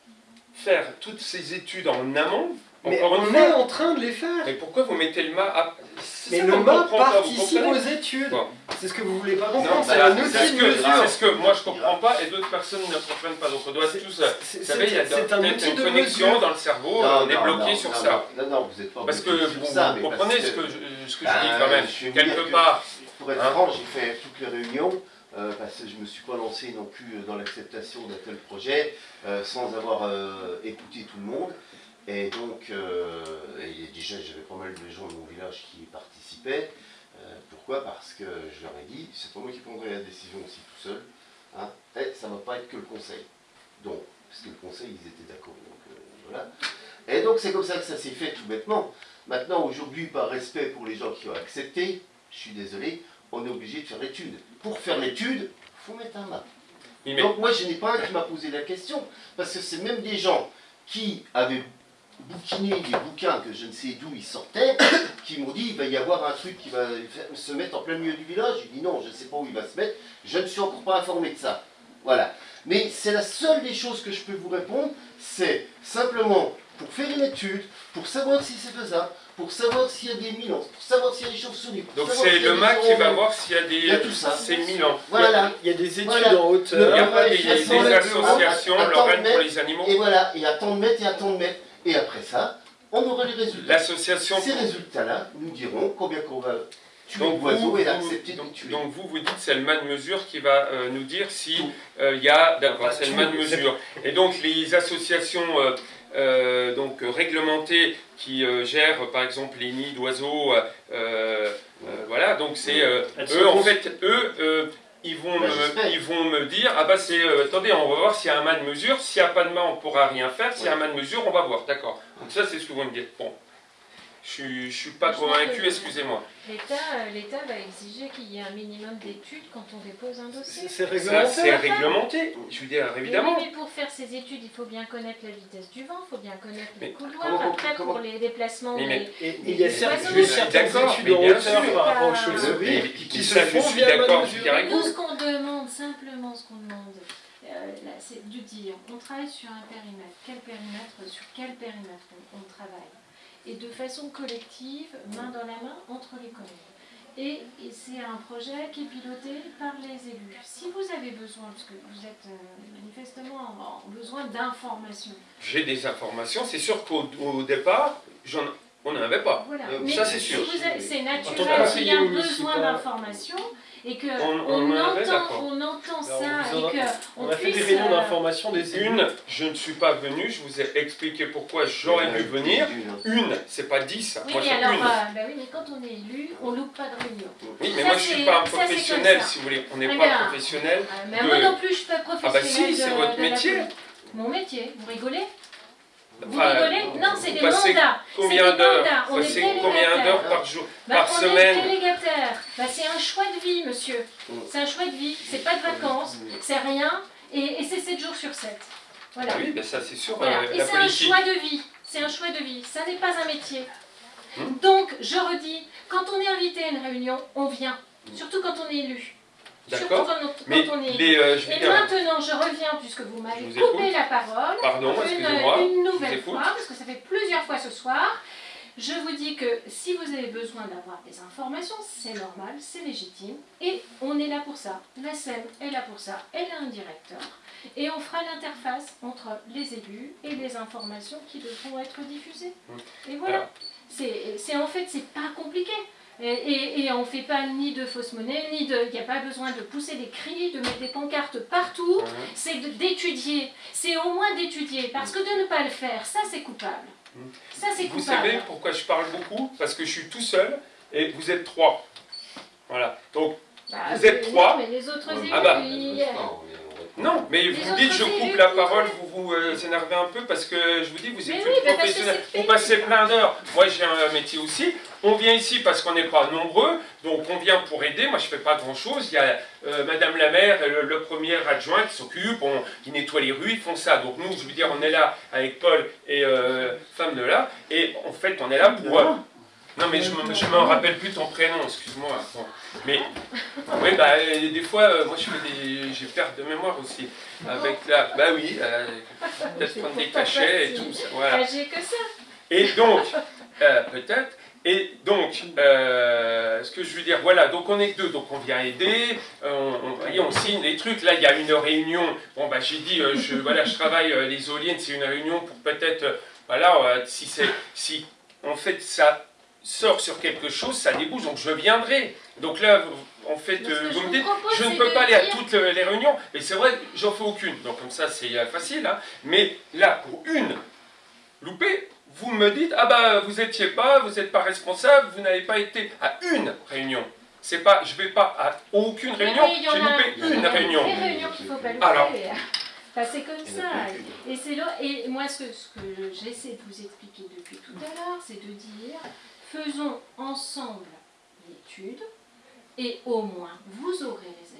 B: faire toutes ces études en amont
A: Mais
B: Encore une
A: on
B: fois.
A: est en train de les faire.
B: Mais pourquoi vous mettez le mât à... c'est
A: Mais
B: ça
A: le mât participe aux études.
B: Bon.
A: C'est ce que vous voulez pas comprendre. C'est
B: voilà,
A: un outil
B: ce
A: de
B: que,
A: mesure.
B: c'est ce que moi je comprends pas et d'autres personnes ne comprennent pas. Donc on doit
A: C'est-
B: tous...
A: C'est
B: Vous savez, il y a
A: c'est- c'est un
B: peut-être
A: outil
B: une
A: de
B: connexion
A: mesure.
B: dans le cerveau,
E: Non,
B: on est
E: non,
B: bloqué
E: non,
B: sur
E: non,
B: ça.
E: Non, non, vous n'êtes pas
B: Parce que
E: bloqué
B: vous,
E: ça,
B: comprenez
E: parce
B: ce que, je, ce que je dis
E: Ben,
B: quand même.
E: je
B: Quelque part,
E: Pour être
B: Hein
E: franc, j'ai fait toutes les réunions, euh, parce que je ne me suis pas lancé non plus dans l'acceptation d'un tel projet, euh, sans avoir euh, écouté tout le monde. Et donc, euh, et déjà, j'avais pas mal de gens de mon village qui participaient. Euh, pourquoi? Parce que je leur ai dit, c'est pas moi qui prendrai la décision aussi tout seul. Hein, et ça ne va pas être que le conseil. Donc, parce que le conseil, ils étaient d'accord. Donc, euh, voilà. Et donc, c'est comme ça que ça s'est fait tout bêtement. Maintenant, aujourd'hui, par respect pour les gens qui ont accepté, je suis désolé, on est obligé de faire l'étude. Pour faire l'étude, il faut mettre un
B: mais
E: Donc moi, je n'ai pas un qui m'a posé la question, parce que c'est même des gens qui avaient bouquiné des bouquins que je ne sais d'où ils sortaient, qui m'ont dit, il va y avoir un truc qui va se mettre en plein milieu du village. J'ai dit non, je ne sais pas où il va se mettre, je ne suis encore pas informé de ça. Voilà. Mais c'est la seule des choses que je peux vous répondre, c'est simplement pour faire une étude, pour savoir si c'est faisable, pour savoir s'il y a des milans, pour savoir s'il y a des chauves-souris.
B: donc c'est le MAC qui va voir s'il y a des...
E: Il y a tout ça.
B: C'est Milan.
E: Voilà.
A: Il y a des études
E: Voilà.
A: en
B: Il
A: hauteur.
B: n'y a pas des,
E: il y a
B: des associations lorraines pour les animaux
E: Et voilà, et à tant de mètres et à tant de mètres. Et après ça, on aura les résultats.
B: L'association...
E: Ces résultats-là nous diront combien qu'on va tuer
B: Donc
E: d'oiseaux
B: vous,
E: et
B: vous-
E: accepter de
B: donc,
E: tuer.
B: donc vous, vous dites c'est le man de mesure qui va euh, nous dire si euh, il y a... D'accord, c'est le de mesure. Et donc les associations euh, euh, donc, réglementées qui euh, gèrent par exemple les nids d'oiseaux, euh, euh, voilà, donc c'est... euh, eux en fait, eux... ils vont,
E: Bah,
B: me, ils vont me dire, ah bah c'est, euh, attendez, on va voir s'il y a un man de mesure, s'il n'y a pas de main, on pourra rien faire, s'il y a un man de mesure, on va voir, d'accord. Donc ça, c'est ce que vous me dites. Bon, je je suis pas convaincu, excusez-moi.
D: L'État euh, l'État va exiger qu'il y ait un minimum d'études quand on dépose un dossier.
A: C'est
B: Ça, c'est
A: réglementé.
B: réglementé, je veux dire,
D: Mais
B: évidemment.
D: oui, mais pour faire ces études, il faut bien connaître la vitesse du vent, il faut bien connaître les couloirs.
E: comment-
D: Après,
E: comment-
D: pour les déplacements,
B: Mais- mais-
D: les-
A: Et il y a certaines
B: d'accord,
A: études en
B: bien
A: hauteur
B: sûr.
A: par rapport aux chauves-souris qui se
B: je
A: font
B: suis d'accord, je avec
D: Nous, ce qu'on demande, simplement ce qu'on demande, euh, c'est de dire, on travaille sur un périmètre. Quel périmètre, sur quel périmètre on, on travaille? Et de façon collective, main dans la main, entre les communes. Et, et c'est un projet qui est piloté par les élus. Si vous avez besoin, parce que vous êtes euh, manifestement en, en besoin d'informations,
B: J'ai des informations, c'est sûr qu'au au départ, j'en- on n'en avait pas.
D: voilà.
E: Euh,
D: Mais
B: ça, c'est
D: si
B: sûr.
D: avez- c'est naturel qu'il y a besoin d'informations et que
B: On-
D: on,
B: on en avait,
D: entend, on ça et que
A: On
D: on
A: a fait des réunions
D: euh,
A: d'information des.
B: Une, je ne suis pas venu, je vous ai expliqué pourquoi j'aurais dû venir. Une, c'est pas dix,
D: Oui,
B: moi
D: mais alors,
B: une.
D: euh, bah oui, mais quand on est élu, on loupe pas de réunion.
B: Oui, mais
D: ça,
B: moi je suis
D: c'est-
B: pas un professionnel,
D: ça.
B: si vous voulez. On n'est pas professionnel.
D: Euh, mais
B: De-
D: moi non plus, je suis pas
B: Ah bah
D: professionnelle
B: si, c'est votre métier.
D: Mon métier, vous rigolez? Vous rigolez Non, c'est des mandats.
B: Combien d'heures
D: on est
B: combien d'heures par jour
D: Bah,
B: Par
D: on
B: semaine
D: est délégataire. Bah, c'est un choix de vie, monsieur. C'est un choix de vie. C'est pas de vacances, c'est rien. Et, et c'est 7 jours sur 7. Voilà.
B: Ah Oui, ben ça c'est sûr,
D: Voilà.
B: euh,
D: Et c'est un choix de vie. C'est un choix de vie. Ça n'est pas un métier.
B: Hmm.
D: Donc, je redis, quand on est invité à une réunion, on vient. Surtout quand on est élu.
B: D'accord. Mais
D: on est
B: les, euh, je
D: Et maintenant, je reviens, puisque vous m'avez coupé la parole,
B: pardon,
D: une, nouvelle fois, parce que ça fait plusieurs fois ce soir. Je vous dis que si vous avez besoin d'avoir des informations, c'est normal, c'est légitime, et on est là pour ça. La SEM est là pour ça, elle a un directeur, et on fera l'interface entre les élus et les informations qui devront être diffusées. Et voilà. C'est- en fait, c'est pas compliqué. Et, et, et on ne fait pas ni de fausse monnaie, ni de. Il n'y a pas besoin de pousser des cris, de mettre des pancartes partout. C'est d'étudier. C'est au moins d'étudier. Parce que de ne pas le faire, ça c'est coupable.
B: Mhm.
D: Ça c'est
B: Vous
D: coupable.
B: savez pourquoi je parle beaucoup? Parce que je suis tout seul et vous êtes trois. Voilà. Donc,
D: Bah,
B: vous êtes trois.
D: non, mais les autres élus,
B: Ah bah.
D: ils-
B: non, mais
D: Les
B: vous dites je
D: élus,
B: coupe la
D: vous-
B: parole, vous vous euh, énervez un peu parce que je vous dis, vous êtes une professionnelle. Vous passez plein d'heures. Moi, j'ai un métier aussi. On vient ici parce qu'on n'est pas nombreux, donc on vient pour aider. Moi, je fais pas grand-chose. Il y a euh, Madame la maire, le, le premier adjoint qui s'occupe, qui nettoie les rues, ils font ça. Donc nous, je veux dire, on est là avec Paul et euh, femme de là, et en fait, on est là pour. euh, non, mais je me, je me rappelle plus ton prénom, excuse-moi. Bon. Mais oui, bah euh, des fois, euh, moi, je fais des, j'ai perte de mémoire aussi. Avec la, bah oui, euh, peut-être prendre des cachets et tout ça. Voilà.
D: J'ai que ça.
B: Et donc, peut-être. Et donc, euh, ce que je veux dire, voilà, donc on est deux, donc on vient aider, euh, on, on, voyez, on signe les trucs. Là, il y a une réunion. Bon, bah, j'ai dit, euh, je, voilà, je travaille euh, les éoliennes, c'est une réunion pour peut-être, voilà, si c'est, si en fait ça sort sur quelque chose, ça débouche, donc je viendrai. Donc là, en fait, vous me dites, je ne peux pas aller à toutes les réunions, mais c'est vrai, j'en fais aucune. Donc comme ça, c'est facile, hein. Mais là, pour une loupée, vous me dites, ah bah vous étiez pas, vous n'êtes pas responsable, vous n'avez pas été à une réunion. C'est pas, je vais pas à aucune réunion,
D: oui,
B: j'ai
D: a-
B: loupé une réunion.
D: Des réunions qu'il ne faut pas louper.
B: Alors.
D: Enfin, c'est comme ça. Et, c'est là- et moi, ce que, ce que j'essaie de vous expliquer depuis tout à l'heure, c'est de dire faisons ensemble l'étude et au moins vous aurez les.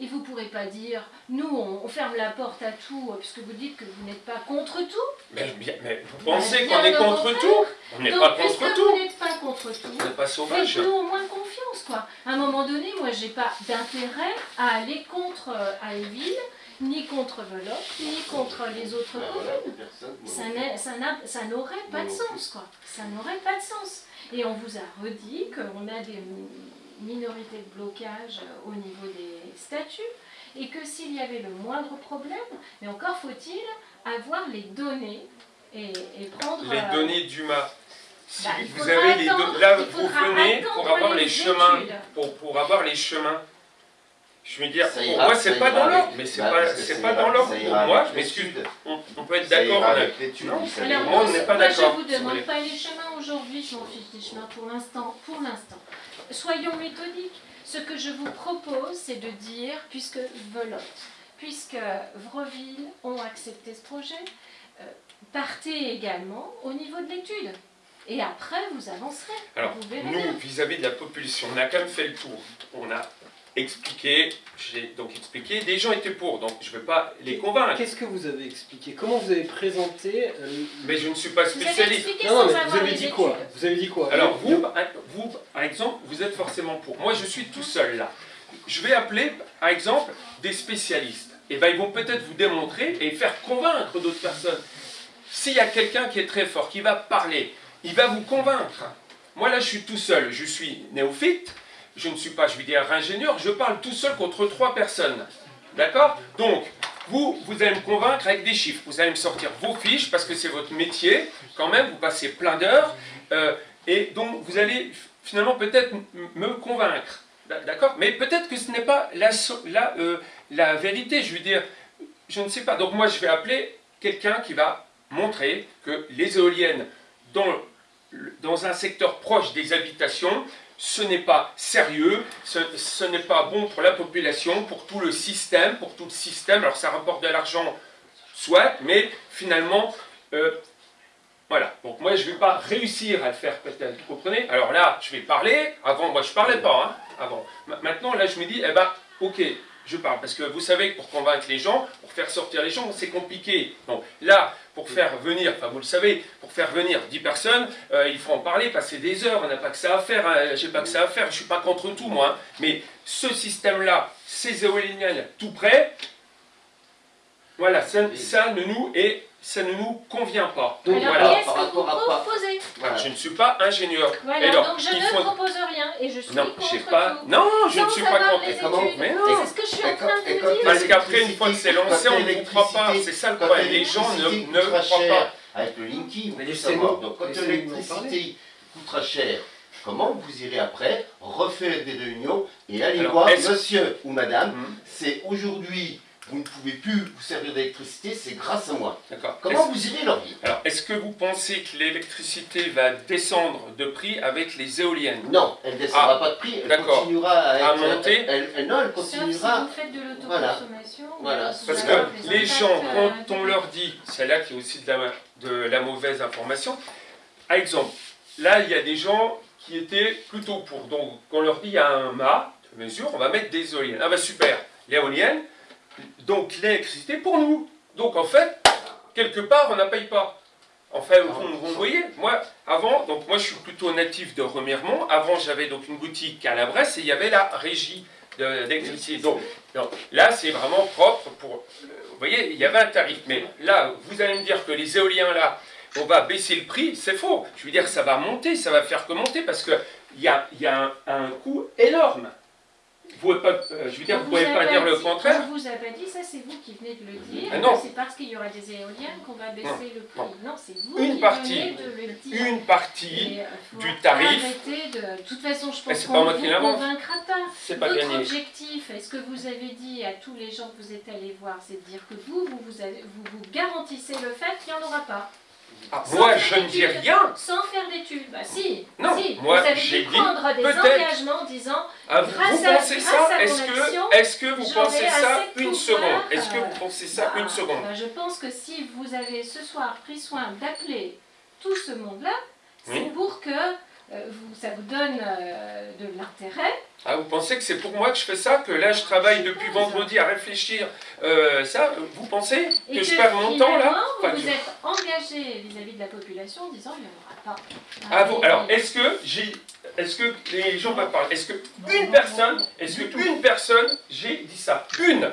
D: Et vous ne pourrez pas dire nous, on, on ferme la porte à tout, euh, puisque vous dites que vous n'êtes pas contre tout.
B: Mais, vous pensez
D: Bien
B: qu'on est contre
D: contraire.
B: tout On n'est pas
D: puisque
B: contre
D: vous
B: tout.
D: n'êtes pas contre tout,
B: On n'est pas sauvage.
D: Faites-nous au moins confiance, quoi. À un moment donné, moi, j'ai pas d'intérêt à aller contre euh, Ailleville, ni contre Veloc, ni contre les autres
E: Ben
D: communes. Ça n'aurait pas de sens, quoi. Ça n'aurait pas de sens. Et on vous a redit qu'on a des mi- minorités de blocage euh, au niveau des statuts, et que s'il y avait le moindre problème, mais encore faut-il avoir les données et, et prendre...
B: Les
D: euh,
B: données d'UMA. Si
D: bah,
B: vous avez les
D: attendre-
B: do- là vous venez pour avoir les,
D: les
B: chemins, pour, pour avoir les chemins. Je veux dire, pour
E: ira,
B: moi c'est pas dans l'ordre, mais c'est
E: bah,
B: pas, c'est pas
E: ira-
B: dans l'ordre pour moi, je m'excuse. On, on peut être d'accord,
E: avec l'étude.
D: Alors,
B: moi, on n'est pas d'accord,
D: je vous demande pas les chemins aujourd'hui, je m'en fiche des chemins pour l'instant. Pour l'instant. Soyons méthodiques. Ce que je vous propose, c'est de dire, puisque Velotte, puisque Vreville ont accepté ce projet, euh, partez également au niveau de l'étude. Et après, vous avancerez.
B: Alors,
D: vous
B: nous, vis-à-vis de la population, on a quand même fait le tour. On a expliqué, j'ai donc expliqué, des gens étaient pour, donc je ne vais pas les convaincre.
A: Qu'est-ce que vous avez expliqué? Comment vous avez présenté euh,
B: Mais je ne suis pas
D: Vous avez
B: spécialiste.
D: expliqué
A: Non, non, mais vous avez dit quoi? Vous avez dit quoi?
B: Alors, vous, par- vous, par exemple, vous êtes forcément pour. Moi, je suis tout seul là. Je vais appeler, par exemple, des spécialistes. Et ben, ils vont peut-être vous démontrer et faire convaincre d'autres personnes. S'il y a quelqu'un qui est très fort, qui va parler, il va vous convaincre. Moi, là, je suis tout seul. Je suis néophyte. Je ne suis pas, je vais dire, ingénieur. Je parle tout seul contre trois personnes. D'accord? Donc, vous, vous allez me convaincre avec des chiffres. Vous allez me sortir vos fiches parce que c'est votre métier. Quand même, vous passez plein d'heures. Euh, et donc, vous allez finalement peut-être me convaincre. D'a- D'accord? Mais peut-être que ce n'est pas la, euh, la vérité. Je veux dire, je ne sais pas. Donc, moi, je vais appeler quelqu'un qui va montrer que les éoliennes dans, dans un secteur proche des habitations, ce n'est pas sérieux, ce, n'est pas bon pour la population, pour tout le système, pour tout le système. Alors ça rapporte de l'argent, soit, mais finalement, euh, voilà. Donc moi, je ne vais pas réussir à le faire peut-être, vous comprenez? Alors là, je vais parler. Avant, moi, je parlais pas, hein, avant. Ma- Maintenant, là, je me dis, eh ben, ok, je parle. Parce que vous savez que pour convaincre les gens, pour faire sortir les gens, c'est compliqué. Donc là, pour faire venir, enfin vous le savez, pour faire venir 10 personnes, euh, il faut en parler, passer des heures, on n'a pas que ça à faire, hein, j'ai pas que ça à faire, je suis pas contre tout moi, hein. mais ce système-là, ces éoliennes tout près, voilà, ça, ça ne nous et ça ne nous convient pas.
A: Donc,
D: Alors,
B: voilà.
D: qu'est-ce
E: par
D: que vous
E: rapport à-
D: proposez
B: Voilà, je ne suis pas ingénieur.
D: Voilà,
B: alors,
D: donc je ne
B: faut-
D: propose rien et je suis
B: Non,
D: contre
B: pas.
D: tout.
B: Non, je ne suis pas contre.
D: les
E: Comment.
B: Mais non.
D: C'est ce que je suis en train de dire.
B: Parce qu'après, une fois que c'est lancé, on ne comprend pas. C'est ça le problème. Les gens ne, ne croient pas.
E: Avec le Linky, vous savoir. Donc quand l'électricité coûtera cher, comment vous irez après refaire des réunions et aller
B: Alors,
E: voir monsieur ou madame,
B: Hum,
E: c'est aujourd'hui, vous ne pouvez plus vous servir d'électricité, c'est grâce à moi.
B: D'accord.
E: Comment vous irez leur dire
B: Alors, est-ce que vous pensez que l'électricité va descendre de prix avec les éoliennes?
E: Non, elle ne descendra pas de prix, elle
B: Ah, d'accord.
E: continuera à, être,
B: À monter?
E: elle- elle- non, elle
D: Sauf si
E: continuera.
D: vous faites de
E: Voilà.
D: l'autoconsommation.
E: Voilà.
D: ou
B: Parce que
D: les
B: gens,
D: euh,
B: quand on leur dit, c'est là qu'il y a aussi de la, de la mauvaise information. Par exemple, là, il y a des gens qui étaient plutôt pour. Donc, quand on leur dit, il y a un mât de mesure, on va mettre des éoliennes. Ah ben super, l'éolienne, donc l'électricité pour nous. Donc, en fait, quelque part, on ne paye pas. Enfin, vous, vous voyez, moi, avant, donc moi je suis plutôt natif de Remiremont. Avant, j'avais donc une boutique à la Bresse et il y avait la régie d'électricité. Donc, donc, là, c'est vraiment propre pour. Vous voyez, il y avait un tarif. Mais là, vous allez me dire que les éoliens là, on va baisser le prix, c'est faux. Je veux dire, ça va monter, ça va faire que monter, parce qu'il y a, y a un, un coût énorme. Vous pouvez pas, euh, je veux dire,
D: On
B: vous pouvez pas dire le contraire.
D: On vous a pas dit, ça c'est vous qui venez de le dire.
B: Ah non.
D: C'est parce qu'il y aura des éoliennes qu'on va baisser le prix. Non, c'est vous
B: Une
D: qui
B: partie.
D: venez de le dire.
B: Une partie,
D: euh, faut
B: du tarif.
D: de... de toute façon, je pense
B: c'est
D: qu'on
B: pas moi
D: ne
B: qui
D: vous convaincra pas.
B: c'est pas
D: Votre objectif, est-ce que vous avez dit à tous les gens que vous êtes allés voir, c'est de dire que vous, vous vous, avez- vous, vous garantissez le fait qu'il n'y en aura pas
B: Ah, moi, je ne dis rien.
D: Sans faire d'études. Bah si,
B: Non,
D: si.
B: moi,
D: vous avez
B: j'ai
D: dû
B: dit
D: prendre des engagements en disant
B: Ah, vous,
D: Grâce
B: vous
D: à-
B: pensez
D: grâce
B: ça? Est-ce que, vous pensez ça une seconde? Est-ce que vous pensez ça
D: Ah,
B: une seconde?
D: bah, je pense que si vous avez ce soir pris soin d'appeler tout ce monde-là, c'est
B: Oui.
D: pour que vous, ça vous donne euh, de l'intérêt.
B: Ah, vous pensez que c'est pour moi que je fais ça Que là, je travaille depuis vendredi à réfléchir euh, ça Vous pensez
D: Et
B: que je perds mon temps là
D: finalement,
B: Enfin,
D: vous vous êtes engagé vis-à-vis de la population en disant il n'y en aura pas.
B: Ah, vous,
D: Et-
B: alors, est-ce que j'ai, est-ce que les gens peuvent parler? Est-ce que une personne, est-ce que une personne, j'ai dit ça Une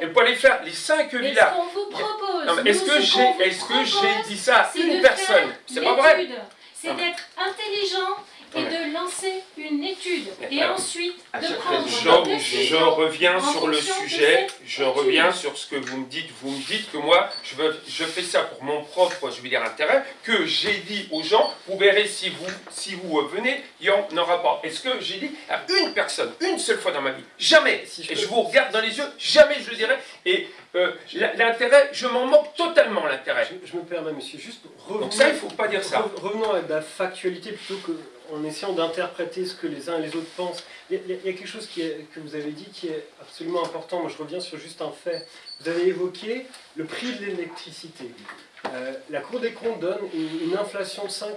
B: Et pour aller faire les cinq
D: Mais ce
B: villages.
D: qu'on vous propose,
B: est-ce que
D: vous
B: j'ai, est-ce que j'ai dit ça
D: c'est
B: Une personne? C'est pas vrai.
D: C'est d'être intelligent et
B: Ouais.
D: de lancer une étude. Et
B: alors,
D: ensuite, de prendre
B: Je,
D: une
B: je reviens
D: en
B: sur le sujet, je
D: étude.
B: reviens sur ce que vous me dites. Vous me dites que moi, je, veux, je fais ça pour mon propre, je veux dire, intérêt, que j'ai dit aux gens, vous verrez si vous, si vous venez, il n'y en aura pas. Est-ce que j'ai dit à une personne, une seule fois dans ma vie? Jamais
A: Si je
B: Et je vous regarde dans les yeux, jamais je le dirai. Et euh, l'intérêt, je m'en moque totalement, l'intérêt.
A: Je, je me permets, monsieur, juste revenons,
B: Donc ça, il ne faut pas dire ça.
A: re- revenons à la factualité plutôt qu'en essayant d'interpréter ce que les uns et les autres pensent. Il y a, quelque chose que vous avez dit qui est absolument important. Moi, je reviens sur juste un fait. Vous avez évoqué le prix de l'électricité. Euh, la Cour des comptes donne une, une inflation de 5%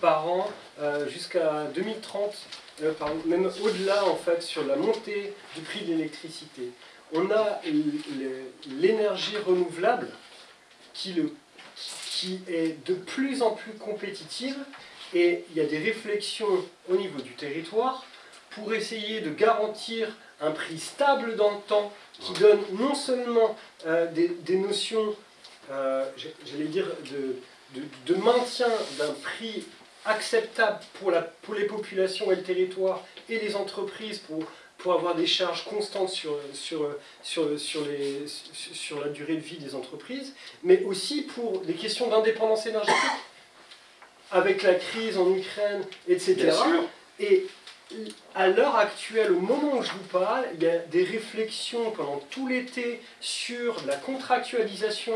A: par an euh, jusqu'à 2030, euh, même au-delà en fait sur la montée du prix de l'électricité. On a l'énergie renouvelable qui, le, qui est de plus en plus compétitive et il y a des réflexions au niveau du territoire pour essayer de garantir un prix stable dans le temps qui donne non seulement euh, des, des notions, euh, j'allais dire, de, de- de maintien d'un prix acceptable pour, la, pour les populations et le territoire et les entreprises pour, pour avoir des charges constantes sur, sur, sur, sur, les, sur sur la durée de vie des entreprises, mais aussi pour des questions d'indépendance énergétique. Avec la crise en Ukraine, etc. Et à l'heure actuelle, au moment où je vous parle, il y a des réflexions pendant tout l'été sur la contractualisation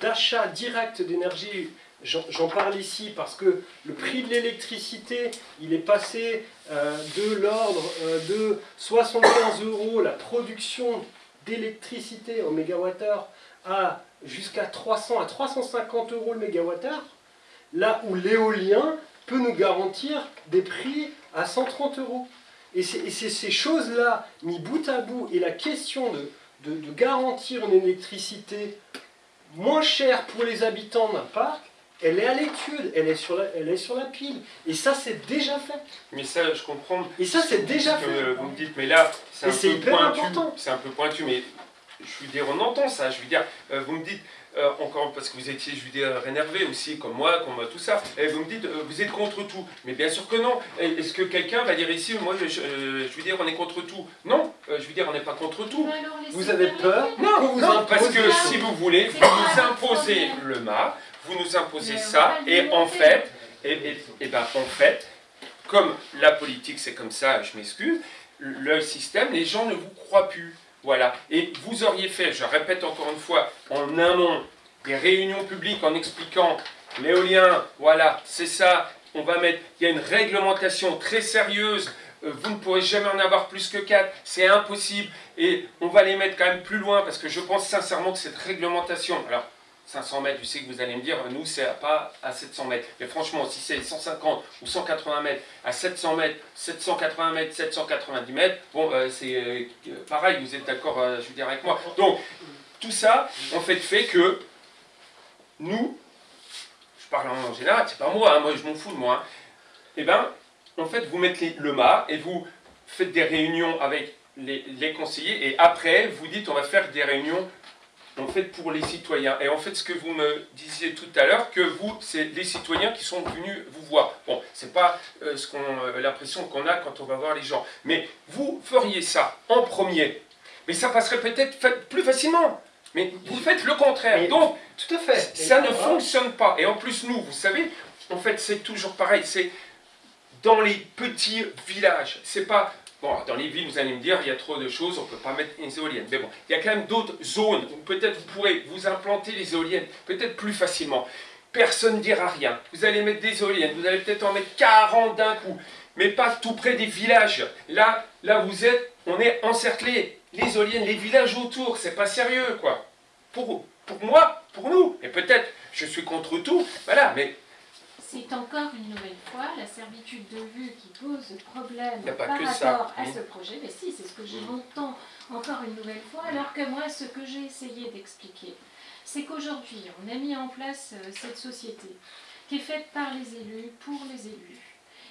A: d'achat direct d'énergie. J'en j'en parle ici parce que le prix de l'électricité, il est passé euh, de l'ordre euh, de 75 euros la production d'électricité en mégawattheure à jusqu'à 300 à 350 euros le mégawattheure, là où l'éolien peut nous garantir des prix à 130 euros. Et c'est ces choses-là, mis bout à bout, et la question de, de- de garantir une électricité moins chère pour les habitants d'un parc, elle est à l'étude, elle, est sur la- elle est sur la pile. Et ça, c'est déjà fait.
B: Mais ça, je comprends.
A: Et ça, c'est déjà
B: que
A: fait.
B: vous me dites, mais là, c'est un peu pointu. C'est un peu pointu, mais je veux dire, on entend ça. Je veux dire, euh, vous me dites, euh, encore parce que vous étiez, je veux dire, énervé aussi, comme moi, comme tout ça, et vous me dites, euh, vous êtes contre tout. Mais bien sûr que non. Est-ce que quelqu'un va dire ici, moi, je, euh, je veux dire, on est contre tout? Non, euh, je veux dire, on n'est pas contre tout.
D: Alors,
A: Vous avez peur?
B: Non,
A: vous
B: non, parce que si vous voulez, vous nous imposez le mât, vous nous imposez
D: Mais
B: ça, et en fait, et, et, et ben en fait, comme la politique c'est comme ça, je m'excuse, le système, les gens ne vous croient plus. Voilà. Et vous auriez fait, je répète encore une fois, en amont, des réunions publiques en expliquant l'éolien, voilà, c'est ça, on va mettre, il y a une réglementation très sérieuse, euh, vous ne pourrez jamais en avoir plus que 4, c'est impossible, et on va les mettre quand même plus loin, parce que je pense sincèrement que cette réglementation, alors 500 mètres, je sais que vous allez me dire, nous c'est pas à 700 mètres, mais franchement, si c'est 150 ou 180 mètres, à 700 mètres, 780 mètres, 790 mètres, bon, euh, c'est euh, pareil, vous êtes d'accord, euh, je veux dire, avec moi. Donc, tout ça, en fait, fait que nous, je parle en général, c'est pas moi, hein, moi je m'en fous de moi, hein, eh ben, en fait, vous mettez le mât et vous faites des réunions avec les conseillers et après, vous dites on va faire des réunions en fait pour les citoyens. Et en fait, ce que vous me disiez tout à l'heure, que vous, c'est les citoyens qui sont venus vous voir. Bon, c'est pas euh, ce qu'on, euh, l'impression qu'on a quand on va voir les gens. Mais vous feriez ça en premier. Mais ça passerait peut-être plus facilement. Mais vous faites le contraire.
A: Mais-
B: Donc,
A: Tout à fait.
B: ça ne fonctionne pas. Et en plus, nous, vous savez, en fait, c'est toujours pareil. C'est dans les petits villages. C'est pas. Bon, dans les villes, vous allez me dire, il y a trop de choses, on ne peut pas mettre des éoliennes. Mais bon, il y a quand même d'autres zones où peut-être vous pourrez vous implanter les éoliennes, peut-être plus facilement. Personne ne dira rien. Vous allez mettre des éoliennes, vous allez peut-être en mettre 40 d'un coup, mais pas tout près des villages. Là, là vous êtes, on est encerclé. Les éoliennes, les villages autour, c'est pas sérieux, quoi. Pour, pour moi, pour nous, et peut-être je suis contre tout, voilà, mais
D: C'est encore une nouvelle fois la servitude de vue qui pose problème par
B: ça,
D: rapport à
B: oui.
D: ce projet. Mais si, c'est ce que j'entends encore une nouvelle fois, alors que moi, ce que j'ai essayé d'expliquer, c'est qu'aujourd'hui, on a mis en place euh, cette société qui est faite par les élus, pour les élus,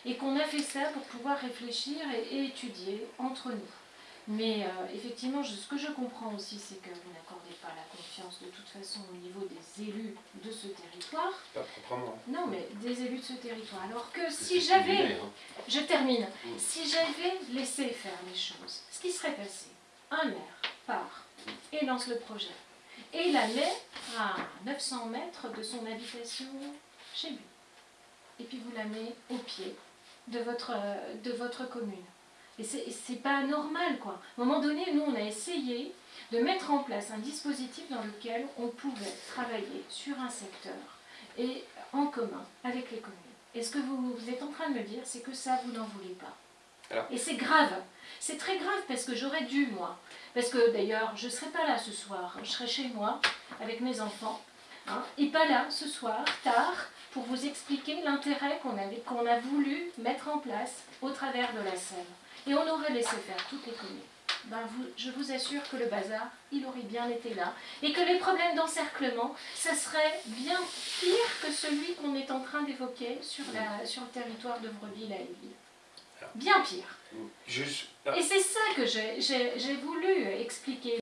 D: et qu'on a fait ça pour pouvoir réfléchir et, et étudier entre nous. Mais euh, effectivement, je- ce que je comprends aussi, c'est que vous n'accordez pas la confiance de toute façon au niveau des élus de ce territoire.
B: pas proprement.
D: Non, mais des élus de ce territoire. Alors que si j'avais,
E: voulait, hein.
D: je termine, si j'avais laissé faire les choses, ce qui serait passé, un maire part et lance le projet, et la met à 900 mètres de son habitation chez lui. Et puis vous la met au pied de votre, euh, de votre commune. Et c'est pas normal, quoi. À un moment donné, nous, on a essayé de mettre en place un dispositif dans lequel on pouvait travailler sur un secteur et en commun avec les communes. Et ce que vous, vous êtes en train de me dire, c'est que ça, vous n'en voulez pas.
B: Alors.
D: Et c'est grave. C'est très grave parce que j'aurais dû, moi. Parce que d'ailleurs, je ne serai pas là ce soir. Je serai chez moi avec mes enfants. hein, et pas là ce soir, tard, pour vous expliquer l'intérêt qu'on a voulu mettre en place au travers de la Sève. Et on aurait laissé faire toutes les communes. Ben vous, je vous assure que le bazar, il aurait bien été là. Et que les problèmes d'encerclement, ça serait bien pire que celui qu'on est en train d'évoquer sur, la- sur le territoire de Brebis, à Abbeville. Bien pire.
B: Juste,
D: Et c'est ça que j'ai voulu expliquer.